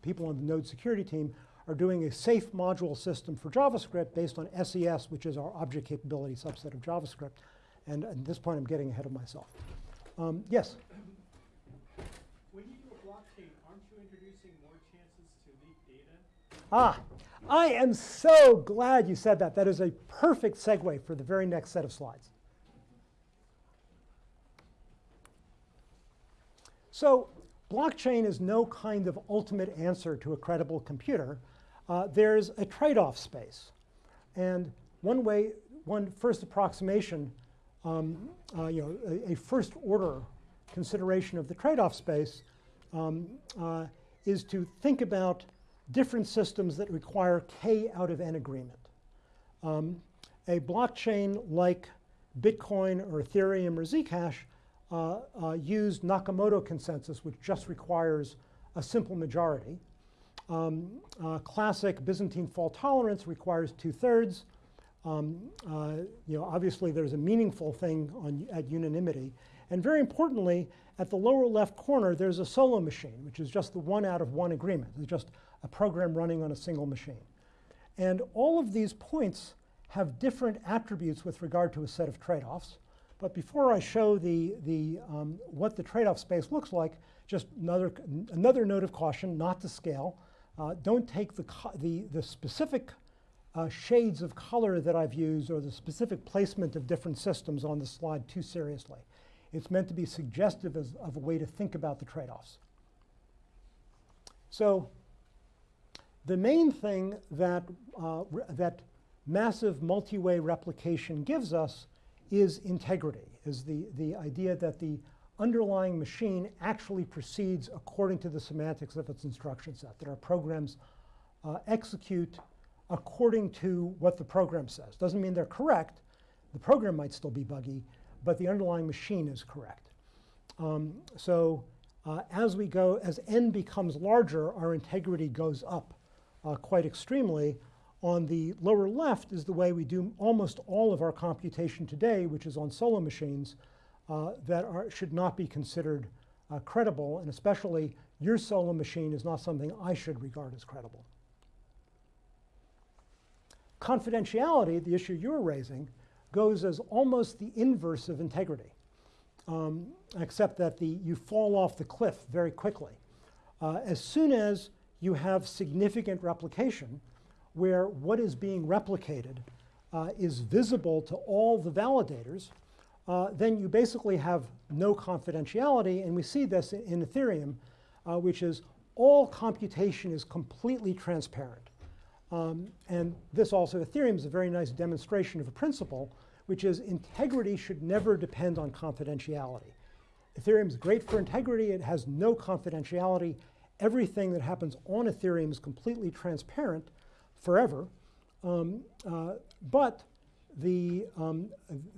S2: people on the Node security team, are doing a safe module system for JavaScript based on SES, which is our object capability subset of JavaScript. And at this point, I'm getting ahead of myself. Um, yes?
S9: When you do a blockchain, aren't you introducing more chances to leak data?
S2: Ah, I am so glad you said that. That is a perfect segue for the very next set of slides. So blockchain is no kind of ultimate answer to a credible computer, uh, there's a trade-off space. And one way, one first approximation, um, uh, you know, a, a first order consideration of the trade-off space um, uh, is to think about different systems that require k out of n agreement. Um, a blockchain like Bitcoin or Ethereum or Zcash uh, uh, used Nakamoto consensus, which just requires a simple majority. Um, uh, classic Byzantine fault tolerance requires two-thirds. Um, uh, you know, obviously, there's a meaningful thing on, at unanimity. And very importantly, at the lower left corner, there's a solo machine, which is just the one out of one agreement. It's just a program running on a single machine. And all of these points have different attributes with regard to a set of trade-offs. But before I show the, the, um, what the trade-off space looks like, just another, another note of caution, not to scale. Uh, don't take the, the, the specific uh, shades of color that I've used or the specific placement of different systems on the slide too seriously. It's meant to be suggestive as, of a way to think about the trade-offs. So the main thing that, uh, that massive multi-way replication gives us is integrity, is the, the idea that the underlying machine actually proceeds according to the semantics of its instruction set, that our programs uh, execute according to what the program says. Doesn't mean they're correct. The program might still be buggy, but the underlying machine is correct. Um, so uh, as we go, as n becomes larger, our integrity goes up uh, quite extremely. On the lower left is the way we do almost all of our computation today, which is on solo machines uh, that are, should not be considered uh, credible, and especially your solo machine is not something I should regard as credible. Confidentiality, the issue you're raising, goes as almost the inverse of integrity, um, except that the, you fall off the cliff very quickly. Uh, as soon as you have significant replication, where what is being replicated uh, is visible to all the validators, uh, then you basically have no confidentiality. And we see this in, Ethereum, uh, which is all computation is completely transparent. Um, and this also, Ethereum is a very nice demonstration of a principle, which is integrity should never depend on confidentiality. Ethereum is great for integrity. It has no confidentiality. Everything that happens on Ethereum is completely transparent forever. Um, uh, but the, um,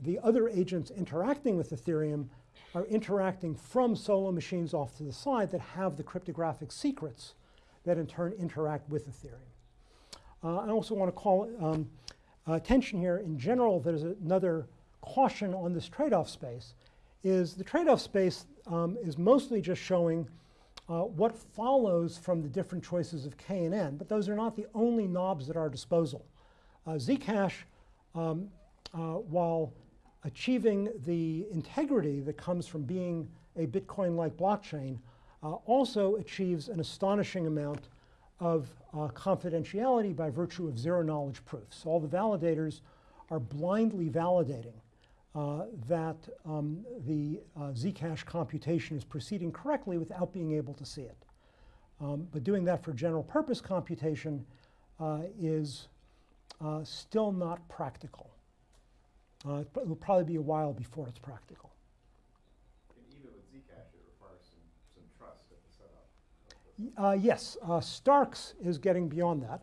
S2: the other agents interacting with Ethereum are interacting from solo machines off to the side that have the cryptographic secrets that in turn interact with Ethereum. Uh, I also want to call um, attention here in general, there's another caution on this trade-off space, is the trade-off space um, is mostly just showing uh, what follows from the different choices of K and N, but those are not the only knobs at our disposal. Uh, Zcash, um, uh, while achieving the integrity that comes from being a Bitcoin-like blockchain, uh, also achieves an astonishing amount of uh, confidentiality by virtue of zero knowledge proofs. All the validators are blindly validating uh, that um, the uh, Zcash computation is proceeding correctly without being able to see it. Um, but doing that for general purpose computation uh, is uh, still not practical. Uh, it will probably be a while before it's practical.
S5: And even with Zcash, it requires some, some trust at the setup.
S2: Uh, yes, uh, Starks is getting beyond that.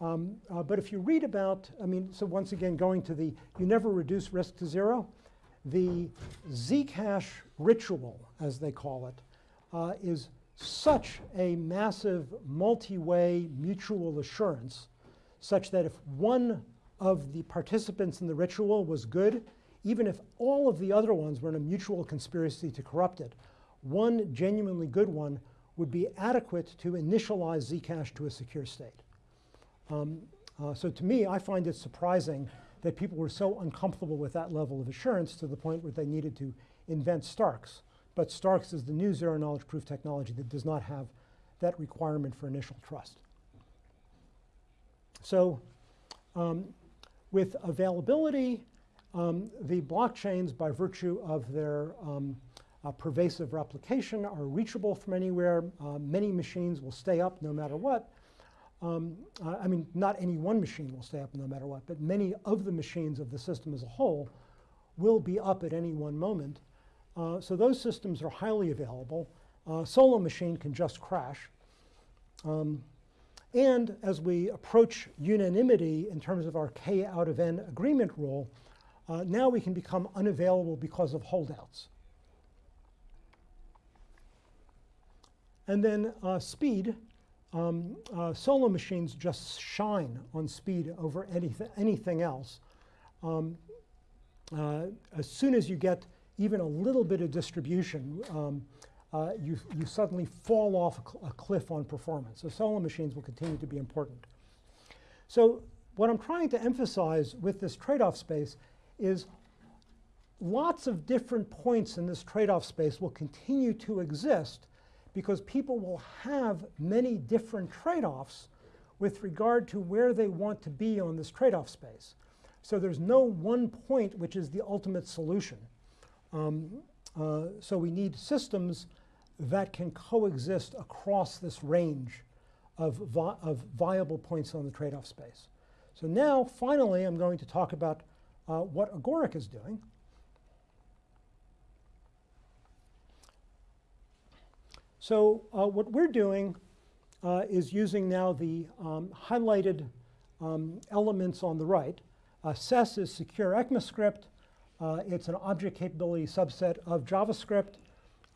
S2: Um, uh, but if you read about, I mean, so once again, going to the, you never reduce risk to zero. The Zcash ritual, as they call it, uh, is such a massive multi-way mutual assurance such that if one of the participants in the ritual was good, even if all of the other ones were in a mutual conspiracy to corrupt it, one genuinely good one would be adequate to initialize Zcash to a secure state. Um, uh, so to me, I find it surprising that people were so uncomfortable with that level of assurance to the point where they needed to invent Starks. But Starks is the new zero knowledge proof technology that does not have that requirement for initial trust. So um, with availability, um, the blockchains, by virtue of their um, uh, pervasive replication, are reachable from anywhere. Uh, many machines will stay up no matter what. um, uh, I mean, not any one machine will stay up no matter what, but many of the machines of the system as a whole will be up at any one moment. Uh, so those systems are highly available. Uh, solo machine can just crash. And as we approach unanimity in terms of our k out of n agreement rule, uh, now we can become unavailable because of holdouts. And then uh, speed. Um, uh, solo machines just shine on speed over anything, anything else. Um, uh, as soon as you get even a little bit of distribution, um, uh, you, you suddenly fall off a, cl a, cliff on performance. So solo machines will continue to be important. So what I'm trying to emphasize with this trade-off space is lots of different points in this trade-off space will continue to exist because people will have many different trade-offs with regard to where they want to be on this trade-off space. So there's no one point which is the ultimate solution. Um, uh, so we need systems that can coexist across this range of, vi of viable points on the trade-off space. So now, finally, I'm going to talk about uh, what Agoric is doing. So uh, what we're doing uh, is using now the um, highlighted um, elements on the right. Uh, SES is secure ECMAScript. Uh, it's an object capability subset of JavaScript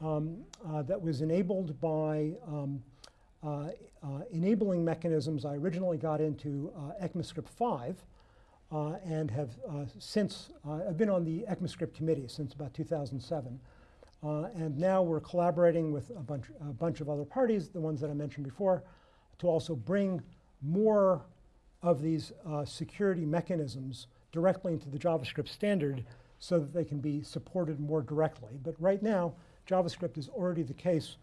S2: um, uh, that was enabled by um, uh, enabling mechanisms. I originally got into ECMAScript 5 and have since, I've been on the ECMAScript committee since about 2007. Uh, and now we're collaborating with a bunch, a bunch of other parties, the ones that I mentioned before, to also bring more of these uh, security mechanisms directly into the JavaScript standard so that they can be supported more directly. But right now, JavaScript is already the case.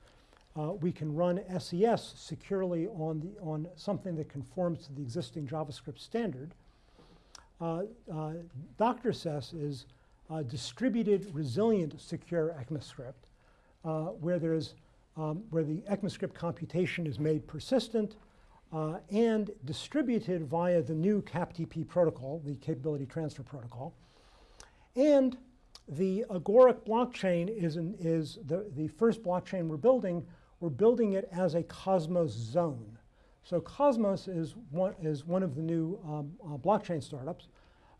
S2: Uh, we can run SES securely on, the, on something that conforms to the existing JavaScript standard. Uh, uh, Dr. SES is distributed, resilient, secure ECMAScript, uh, where there's um, where the ECMAScript computation is made persistent uh, and distributed via the new CAPTP protocol, the Capability Transfer Protocol. And the Agoric blockchain is, an, is the, the first blockchain we're building. We're building it as a Cosmos zone. So Cosmos is one, is one of the new um, uh, blockchain startups.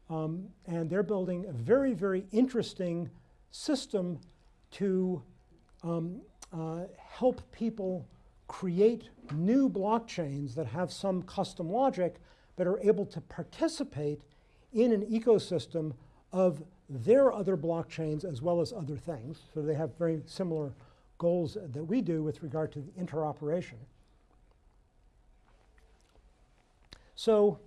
S2: Um, and they're building a very, very interesting system to um, uh, help people create new blockchains that have some custom logic but are able to participate in an ecosystem of their other blockchains as well as other things. So they have very similar goals that we do with regard to the interoperation. So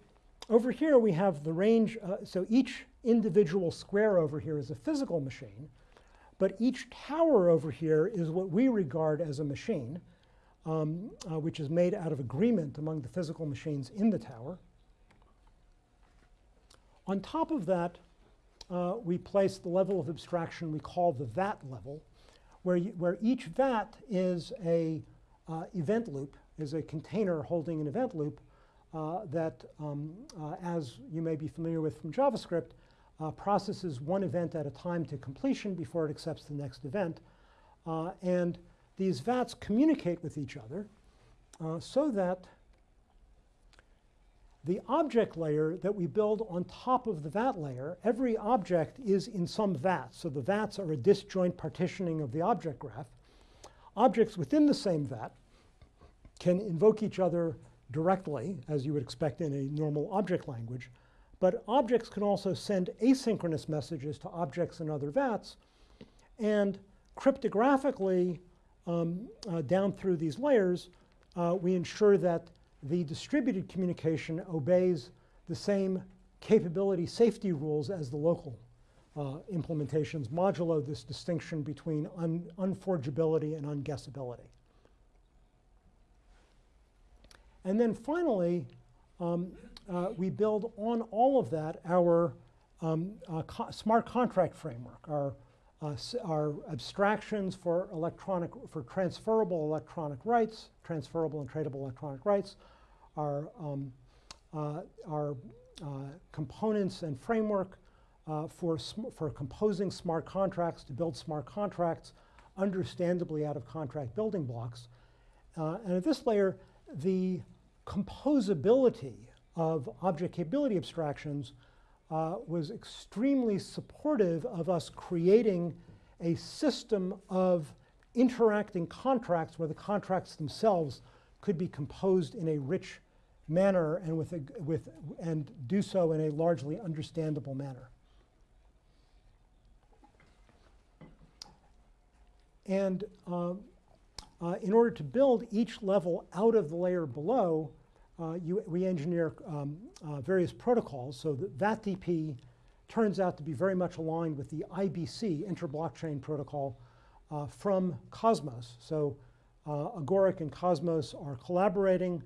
S2: over here we have the range, uh, so each individual square over here is a physical machine, but each tower over here is what we regard as a machine, um, uh, which is made out of agreement among the physical machines in the tower. On top of that, uh, we place the level of abstraction we call the VAT level, where, you, where each VAT is a uh, event loop, is a container holding an event loop uh, that, um, uh, as you may be familiar with from JavaScript, uh, processes one event at a time to completion before it accepts the next event. Uh, and these VATs communicate with each other so that the object layer that we build on top of the VAT layer, every object is in some VAT. So the VATs are a disjoint partitioning of the object graph. Objects within the same VAT can invoke each other directly, as you would expect in a normal object language. But objects can also send asynchronous messages to objects in other VATs. And cryptographically, um, uh, down through these layers, uh, we ensure that the distributed communication obeys the same capability safety rules as the local uh, implementations, modulo this distinction between un unforgeability and unguessability. And then finally, um, uh, we build on all of that our um, uh, Zoe smart contract framework, our, uh, our abstractions for electronic, for transferable electronic rights, transferable and tradable electronic rights, our, um, uh, our uh, components and framework uh, for, for composing smart contracts to build smart contracts, understandably out of contract building blocks. Uh, and at this layer, the composability of object capability abstractions uh, was extremely supportive of us creating a system of interacting contracts where the contracts themselves could be composed in a rich manner and with a, with and do so in a largely understandable manner. And um, uh, in order to build each level out of the layer below, uh, you, we engineer um, uh, various protocols so that VatTP turns out to be very much aligned with the IBC, inter-blockchain protocol, uh, from Cosmos. So uh, Agoric and Cosmos are collaborating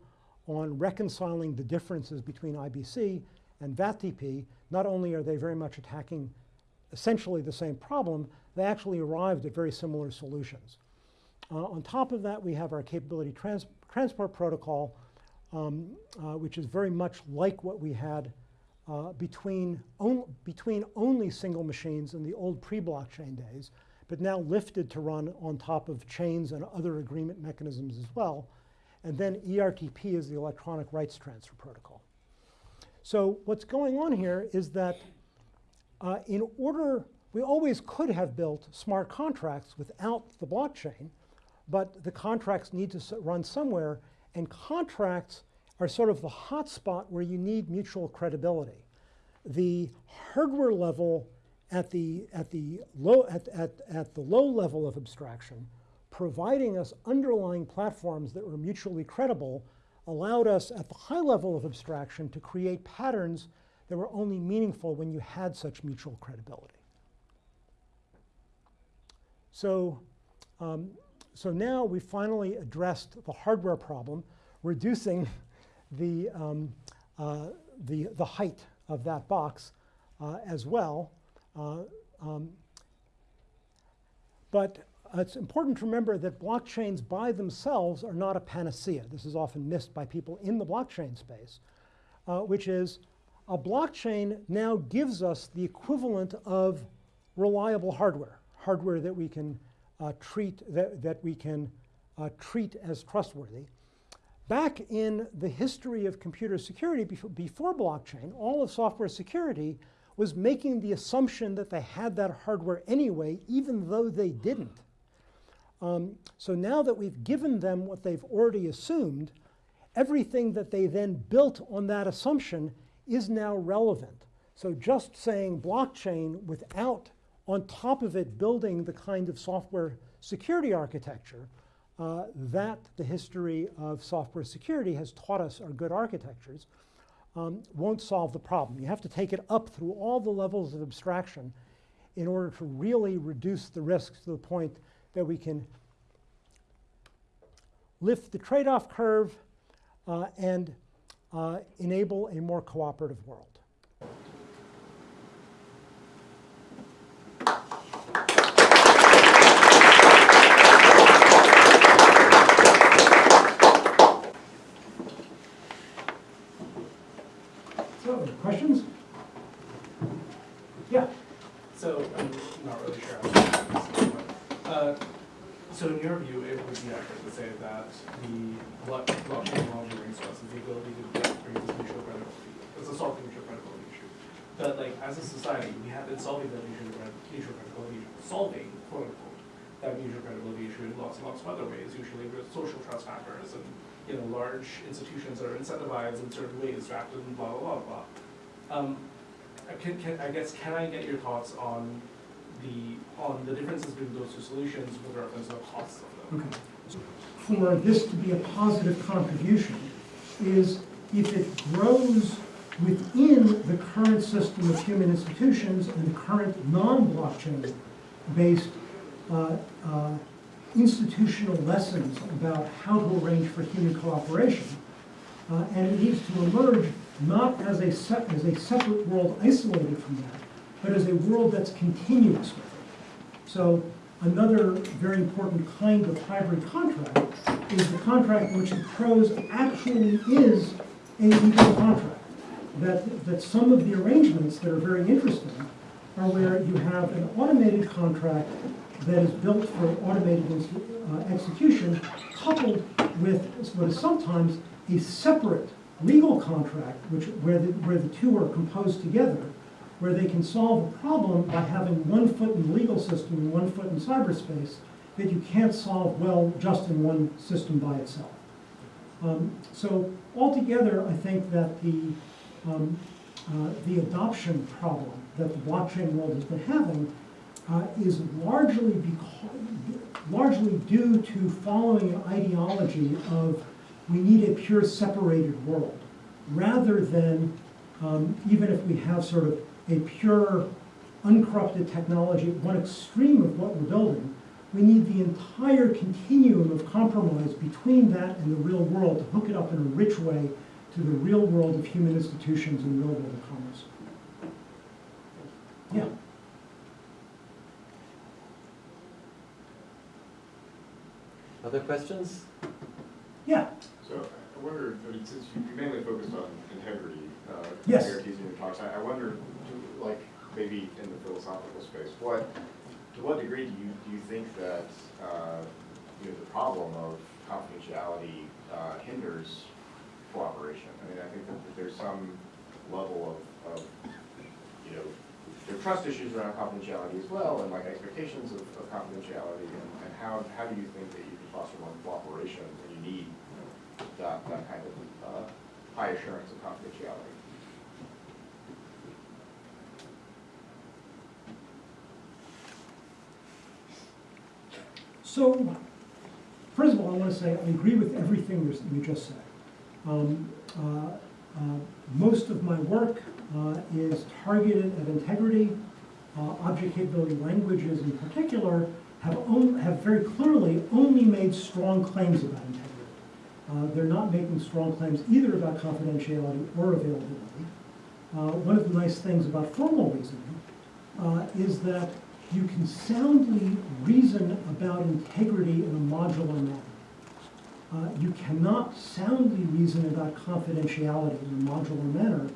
S2: on reconciling the differences between IBC and VatTP. Not only are they very much attacking essentially the same problem, they actually arrived at very similar solutions. Uh, on top of that, we have our capability trans transport protocol, um, uh, which is very much like what we had uh, between, on between only single machines in the old pre-blockchain days, but now lifted to run on top of chains and other agreement mechanisms as well. And then ERTP is the electronic rights transfer protocol. So what's going on here is that uh, in order, we always could have built smart contracts without the blockchain, but the contracts need to run somewhere, and contracts are sort of the hotspot where you need mutual credibility. The hardware level at the, at the, low, at, at, at the low level of abstraction, providing us underlying platforms that were mutually credible, allowed us at the high level of abstraction to create patterns that were only meaningful when you had such mutual credibility. So, um, so now we finally addressed the hardware problem, reducing the, um, uh, the, the height of that box uh, as well. Uh, um, but it's important to remember that blockchains by themselves are not a panacea. This is often missed by people in the blockchain space, uh, which is a blockchain now gives us the equivalent of reliable hardware, hardware that we can uh, treat that, that we can uh, treat as trustworthy. Back in the history of computer security before, before blockchain, all of software security was making the assumption that they had that hardware anyway, even though they didn't. Um, so now that we've given them what they've already assumed, everything that they then built on that assumption is now relevant. So just saying blockchain without, on top of it, building the kind of software security architecture uh, that the history of software security has taught us are good architectures, um, won't solve the problem. You have to take it up through all the levels of abstraction in order to really reduce the risks to the point that we can lift the trade-off curve uh, and uh, enable a more cooperative world. So, questions? Yeah.
S3: So I'm not really sure. how to answer this, but, uh, so in your view, it would be accurate to say that the block- blockchain technology brings to us is the ability to bring this mutual credibility. It's a solving mutual credibility issue. But like as a society, we have been solving that mutual, cred- mutual credibility issue, solving quote unquote that mutual credibility issue in lots and lots of other ways, usually with social trust factors and you know large institutions that are incentivized in certain ways, drafted and blah blah blah blah. Um, uh, can, can, I guess, can I get your thoughts on the, on the differences between those two solutions with reference to the costs of them?
S2: Okay. For this to be a positive contribution is if it grows within the current system of human institutions and the current non-blockchain based uh, uh, institutional lessons about how to arrange for human cooperation. Uh, and it needs to emerge not as a, as a separate world isolated from that, but as a world that's continuous with it. So another very important kind of hybrid contract is the contract in which the prose actually is a legal contract. That, that some of the arrangements that are very interesting are where you have an automated contract that is built for automated uh, execution, coupled with what is sometimes a separate legal contract, which, where the, where the two are composed together, where they can solve a problem by having one foot in the legal system and one foot in cyberspace that you can't solve well just in one system by itself. Um, so altogether, I think that the, um, uh, the adoption problem that the blockchain world has been having uh, is largely because, largely due to following an ideology of we need a pure separated world, rather than um, even if we have sort of a pure uncorrupted technology at one extreme of what we're building, we need the entire continuum of compromise between that and the real world to hook it up in a rich way to the real world of human institutions and real world of commerce. Yeah.
S1: Other questions?
S2: Yeah.
S5: So I wonder, I mean, since you mainly focused on integrity, uh,
S2: Yes.
S5: in your talks, I, I wonder, do- like, maybe in the philosophical space, what, to what degree do you, do you think that, uh, you know, the problem of confidentiality, uh, hinders cooperation? I mean, I think that that there's some level of, of, you know, there are trust issues around confidentiality as well, and like expectations of, of confidentiality, and, and how, how do you think that you can foster more cooperation when you need that, that kind of, uh, high assurance of confidentiality?
S2: So, first of all, I want to say I agree with everything you just said. Um, uh, Most of my work uh, is targeted at integrity. Uh, Object capability languages in particular have, have very clearly only made strong claims about integrity. Uh, They're not making strong claims either about confidentiality or availability. Uh, One of the nice things about formal reasoning uh, is that you can soundly reason about integrity in a modular manner. Uh, you cannot soundly reason about confidentiality in a modular manner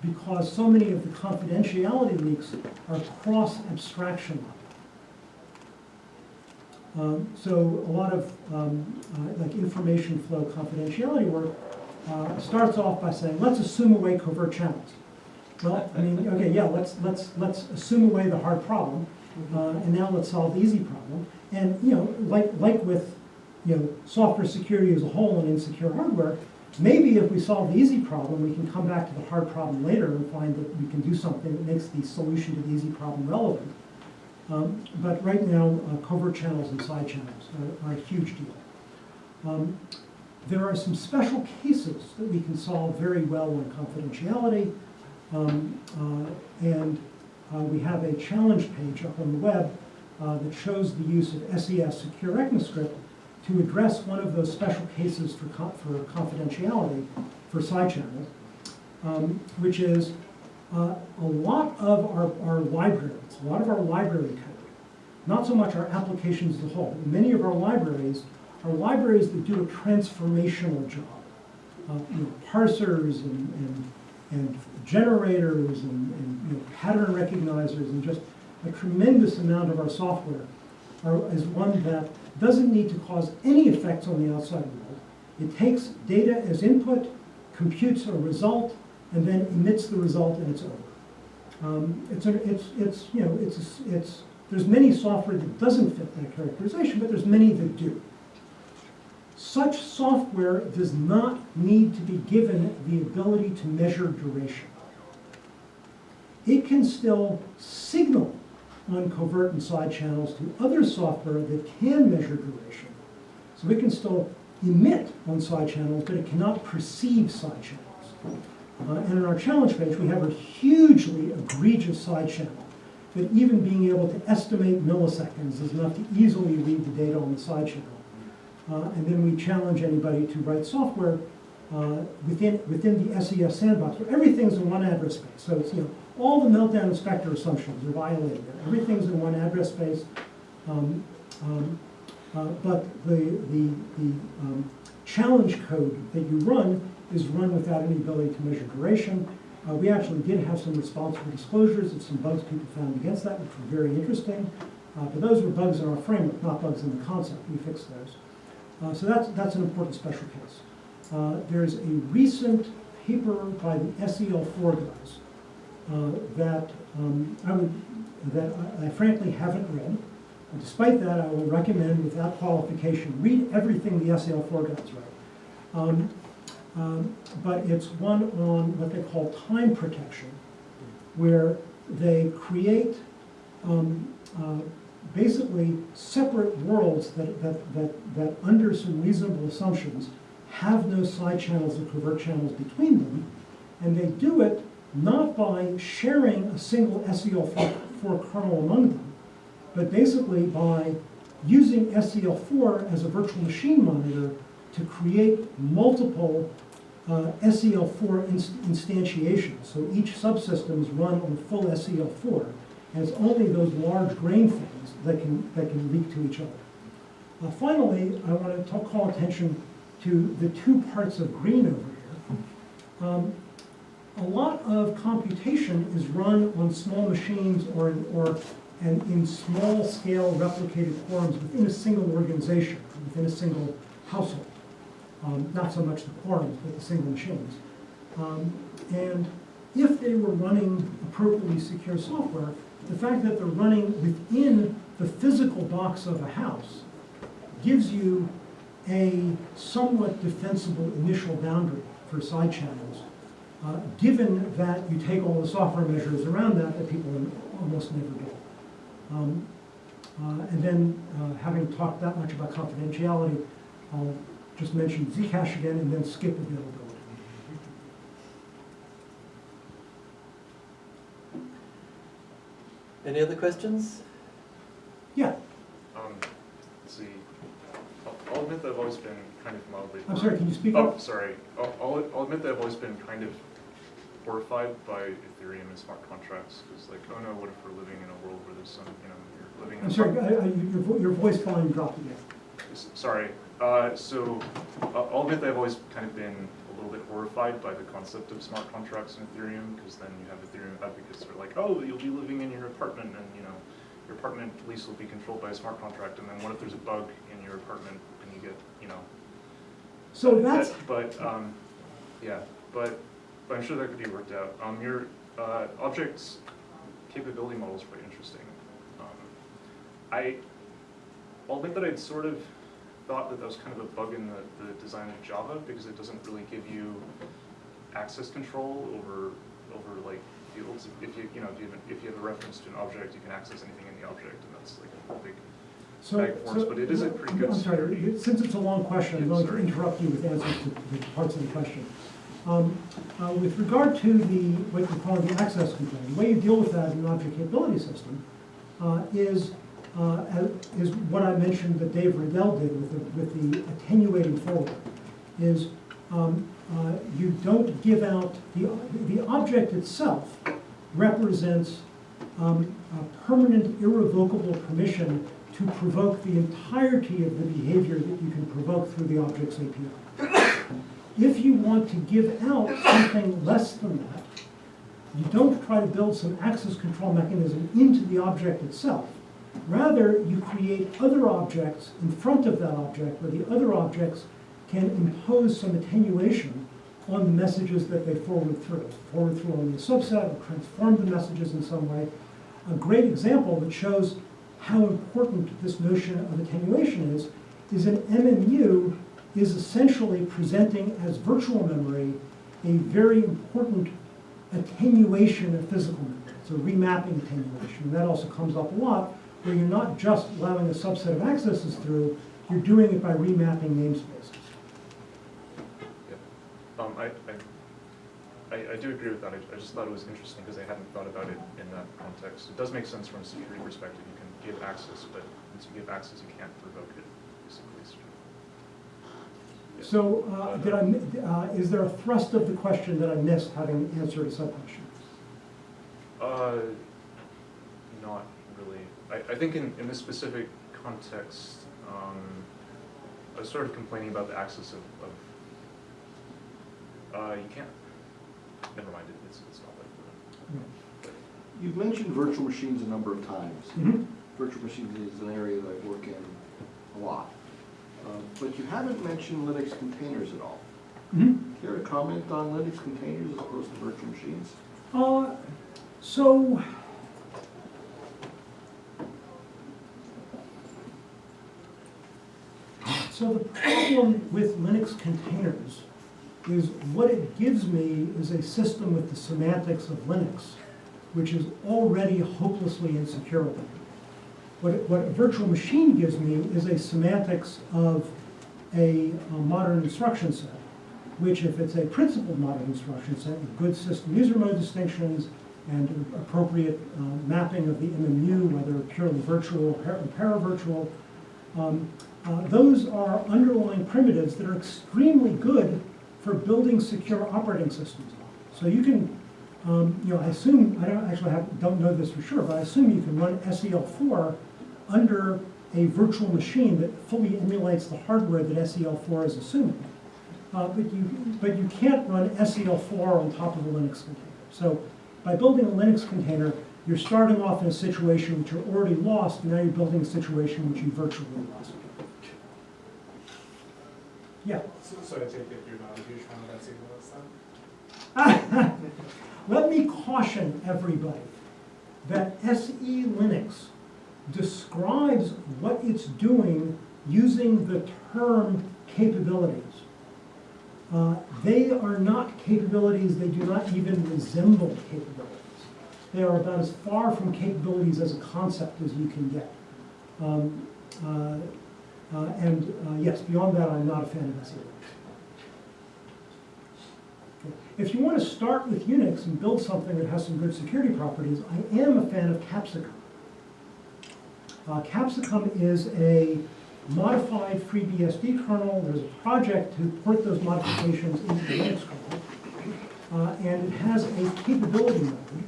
S2: because so many of the confidentiality leaks are cross-abstraction level. Um, so a lot of um, uh, like information flow confidentiality work uh, starts off by saying, let's assume away covert channels. Well, I mean, okay, yeah, let's, let's, let's assume away the hard problem, uh, and now let's solve the easy problem. And, you know, like, like with, you know, software security as a whole and insecure hardware, maybe if we solve the easy problem, we can come back to the hard problem later and find that we can do something that makes the solution to the easy problem relevant. Um, but right now, uh, covert channels and side channels are, are a huge deal. Um, there are some special cases that we can solve very well on confidentiality. Um, uh, and uh, we have a challenge page up on the web uh, that shows the use of SES Secure ECMAScript to address one of those special cases for, for confidentiality for side channels, um, which is uh, a lot of our, our libraries, a lot of our library code, not so much our applications as a whole. Many of our libraries are libraries that do a transformational job. Uh, you know, parsers and, and, and generators and, and you know, pattern recognizers and just a tremendous amount of our software are, is one that doesn't need to cause any effects on the outside world. It takes data as input, computes a result, and then emits the result and it's over. Um, it's, a, it's, it's, you know, it's, it's, there's many software that doesn't fit that characterization, but there's many that do. Such software does not need to be given the ability to measure duration. It can still signal on covert and side channels to other software that can measure duration. So it can still emit on side channels, but it cannot perceive side channels. Uh, and in our challenge page, we have a hugely egregious side channel that even being able to estimate milliseconds is enough to easily read the data on the side channel. Uh, and then we challenge anybody to write software uh, within, within the SES sandbox, where everything's in one address space. So it's, you know, all the Meltdown and Spectre assumptions are violated. Everything's in one address space. Um, um, uh, But the, the, the um, challenge code that you run is run without any ability to measure duration. Uh, We actually did have some responsible disclosures of some bugs people found against that, which were very interesting. Uh, But those were bugs in our framework, not bugs in the concept. We fixed those. Uh, So that's, that's an important special case. Uh, There's a recent paper by the SEL4 guys that um, I would, that I- I frankly haven't read. Despite that, I will recommend without qualification, read everything the SEL4 guys write. Um, um, But it's one on what they call time protection, where they create um, uh, basically separate worlds that, that, that, that under some reasonable assumptions have no side channels or covert channels between them. And they do it not by sharing a single SEL4 kernel among them, but basically by using SEL4 as a virtual machine monitor to create multiple uh, SEL4 inst- instantiations. So each subsystem is run on full SEL4, and it's only those large grain things that can, that can leak to each other. Uh, finally, I want to talk, call attention to the two parts of green over here. Um, a lot of computation is run on small machines or, or and in small scale replicated quorums within a single organization, within a single household. Um, not so much the quorums, but the single machines. Um, and if they were running appropriately secure software, the fact that they're running within the physical box of a house gives you a somewhat defensible initial boundary for side channels, uh, given that you take all the software measures around that that people almost never do. Um, uh, and then, uh, having talked that much about confidentiality, I'll just mention Zcash again and then skip availability.
S10: Any other questions?
S2: Yeah,
S11: Um, let's see, I'll, I'll admit that I've always been kind of mildly.
S2: I'm sorry, can you speak
S11: Oh,
S2: up?
S11: sorry, I'll, I'll, I'll admit that I've always been kind of horrified by Ethereum and smart contracts, cause like, oh no, what if we're living in a world where there's some, you know, you're living in.
S2: I'm sorry, I, I, your, vo- your voice volume dropped again.
S11: S- Sorry, uh, so, I'll I'll admit that I've always kind of been a little bit horrified by the concept of smart contracts in Ethereum, because then you have Ethereum advocates who are like, oh, you'll be living in your apartment, and, you know, your apartment lease will be controlled by a smart contract, and then what if there's a bug in your apartment, and you get, you know.
S2: So
S11: that-
S2: that's,
S11: But, um, yeah, but, but I'm sure that could be worked out. Um, your, uh, objects capability model is quite interesting. Um, I, I'll admit that I'd sort of thought that that was kind of a bug in the, the design of Java, because it doesn't really give you access control over, over like fields. If you, you know, if you have, a- if you have a reference to an object, you can access anything in the object, and that's like a big,
S2: so, so-
S11: but it is a pretty good
S2: I'm sorry, since it's a long question, I'm going to interrupt you with answers to the parts of the question. Um, uh, with regard to the, what you call the access control, the way you deal with that in an object capability system, uh, is, uh, is what I mentioned that Dave Redell did with the, with the attenuating forward, is, um, uh, you don't give out, the, the object itself represents, um, a permanent irrevocable permission to provoke the entirety of the behavior that you can provoke through the object's API. If you want to give out something less than that, you don't try to build some access control mechanism into the object itself. Rather, you create other objects in front of that object where the other objects can impose some attenuation on the messages that they forward through. Forward through only a subset or transform the messages in some way. A great example that shows how important this notion of attenuation is, is an MMU is essentially presenting as virtual memory a very important attenuation of physical memory. It's a remapping attenuation. And that also comes up a lot, where you're not just allowing a subset of accesses through, you're doing it by remapping namespaces.
S11: um, I, I, I, do agree with that. I, I just thought it was interesting, because I hadn't thought about it in that context. It does make sense from a security perspective, you can give access, but once you give access, you can't revoke it, Yeah.
S2: So, uh, did I, uh, is there a thrust of the question that I missed having answered a sub-question?
S11: Uh, not really. I, I I think in, in this specific context, um, I was sort of complaining about the access of, of, uh, you can't, never mind, it, it's, it's not like that.
S4: You've mentioned virtual machines a number of times.
S2: Mhm.
S4: Virtual machines is an area that I work in a lot. Uh, But you haven't mentioned Linux containers at all.
S2: Mhm.
S4: Care to comment on Linux containers as opposed to virtual machines?
S2: Uh, so. So the problem with Linux containers is what it gives me is a system with the semantics of Linux, which is already hopelessly insecure. What, what a virtual machine gives me is a semantics of a, a modern instruction set which if it's a principled modern instruction set with good system user mode distinctions and appropriate uh, mapping of the MMU, whether purely virtual or par- paravirtual, um, uh, those are underlying primitives that are extremely good for building secure operating systems. So you can, um, you know, I assume, I don't actually have, don't know this for sure, but I assume you can run SEL4 under a virtual machine that fully emulates the hardware that SEL4 is assuming. Uh, but you, but you can't run SEL4 on top of a Linux container. So by building a Linux container, you're starting off in a situation which you're already lost, and now you're building a situation which you virtually lost. Yeah.
S3: So, so I take it you're not a huge fan of SE Linux then?
S2: Let me caution everybody that SE Linux describes what it's doing using the term capabilities. Uh, they are not capabilities, they do not even resemble capabilities. They are about as far from capabilities as a concept as you can get. Um, uh, uh, and uh, yes, beyond that, I'm not a fan of SE Linux. If you want to start with Unix and build something that has some good security properties, I am a fan of Capsicum. Uh, Capsicum is a modified FreeBSD kernel. There's a project to port those modifications into the Linux kernel. Uh, and it has a capability mode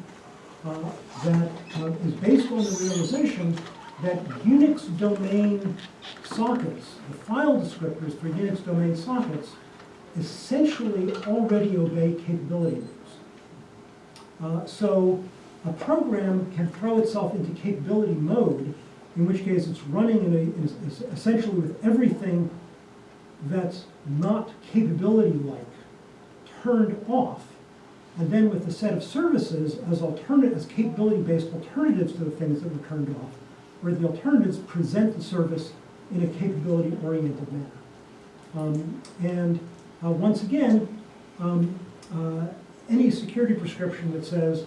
S2: uh, that uh, is based on the realization that Unix domain sockets, the file descriptors for Unix domain sockets, essentially already obey capability moves. Uh, so a program can throw itself into capability mode, in which case it's running in a, essentially with everything that's not capability-like turned off, and then with a set of services as alternate, as capability-based alternatives to the things that were turned off, where the alternatives present the service in a capability-oriented manner. Um, and uh, once again, um, uh, any security prescription that says,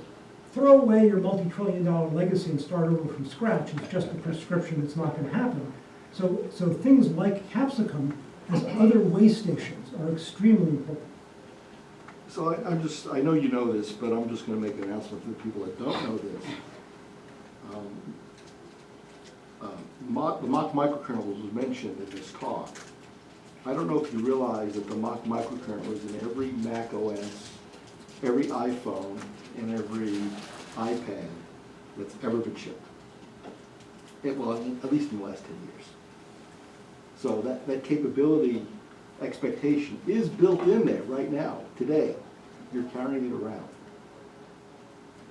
S2: throw away your multi-trillion dollar legacy and start over from scratch is just a prescription that's not going to happen. So, so things like Capsicum as other way stations are extremely important.
S4: So I, I'm just, I know you know this, but I'm just gonna make an announcement to the people that don't know this. Um, uh, the Mach microkernel was mentioned in this talk. I don't know if you realize that the Mach microkernel is in every Mac OS, every iPhone, and every iPad that's ever been shipped. It, well, at least in the last ten years. So that, that capability expectation is built in there right now, today. You're carrying it around.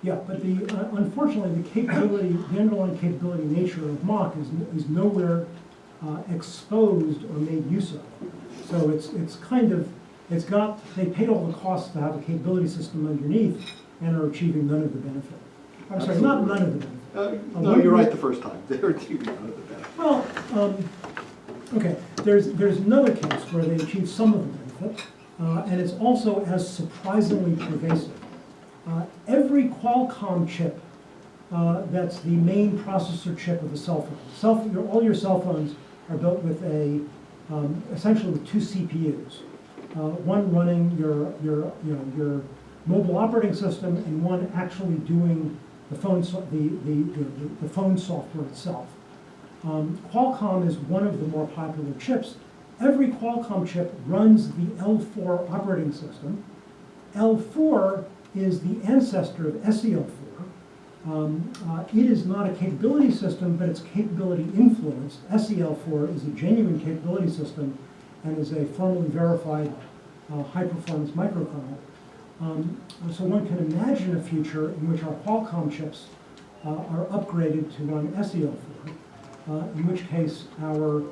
S2: Yeah, but the, uh, unfortunately, the capability, the underlying capability nature of Mach is, is nowhere uh, exposed or made use of. So it's, it's kind of, it's got, they paid all the costs to have a capability system underneath and are achieving none of the benefit. I'm sorry, not none of the benefit.
S4: Uh, No, you're right the first time. They're achieving none of the benefit.
S2: Well, um, okay, there's, there's another case where they achieve some of the benefit, uh, and it's also as surprisingly pervasive. Uh, every Qualcomm chip, uh, that's the main processor chip of a cell phone. Cell, your, all your cell phones are built with a, um, essentially with two CPUs. Uh, one running your, your, you know, your mobile operating system and one actually doing the phone, so- the, the, the, the phone software itself. Um, Qualcomm is one of the more popular chips. Every Qualcomm chip runs the L4 operating system. L4 is the ancestor of SEL4. Um, uh, it is not a capability system, but it's capability influenced. SEL4 is a genuine capability system and is a formally verified uh, high-performance microkernel. Um, so one can imagine a future in which our Qualcomm chips uh, are upgraded to run SEL4, uh, in which case our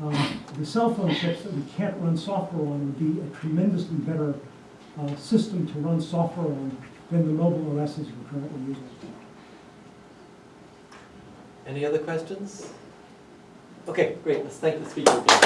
S2: um, the cell phone chips that we can't run software on would be a tremendously better uh, system to run software on than the mobile OSs we're currently using.
S1: Any other questions? Okay, great, let's thank the speaker again.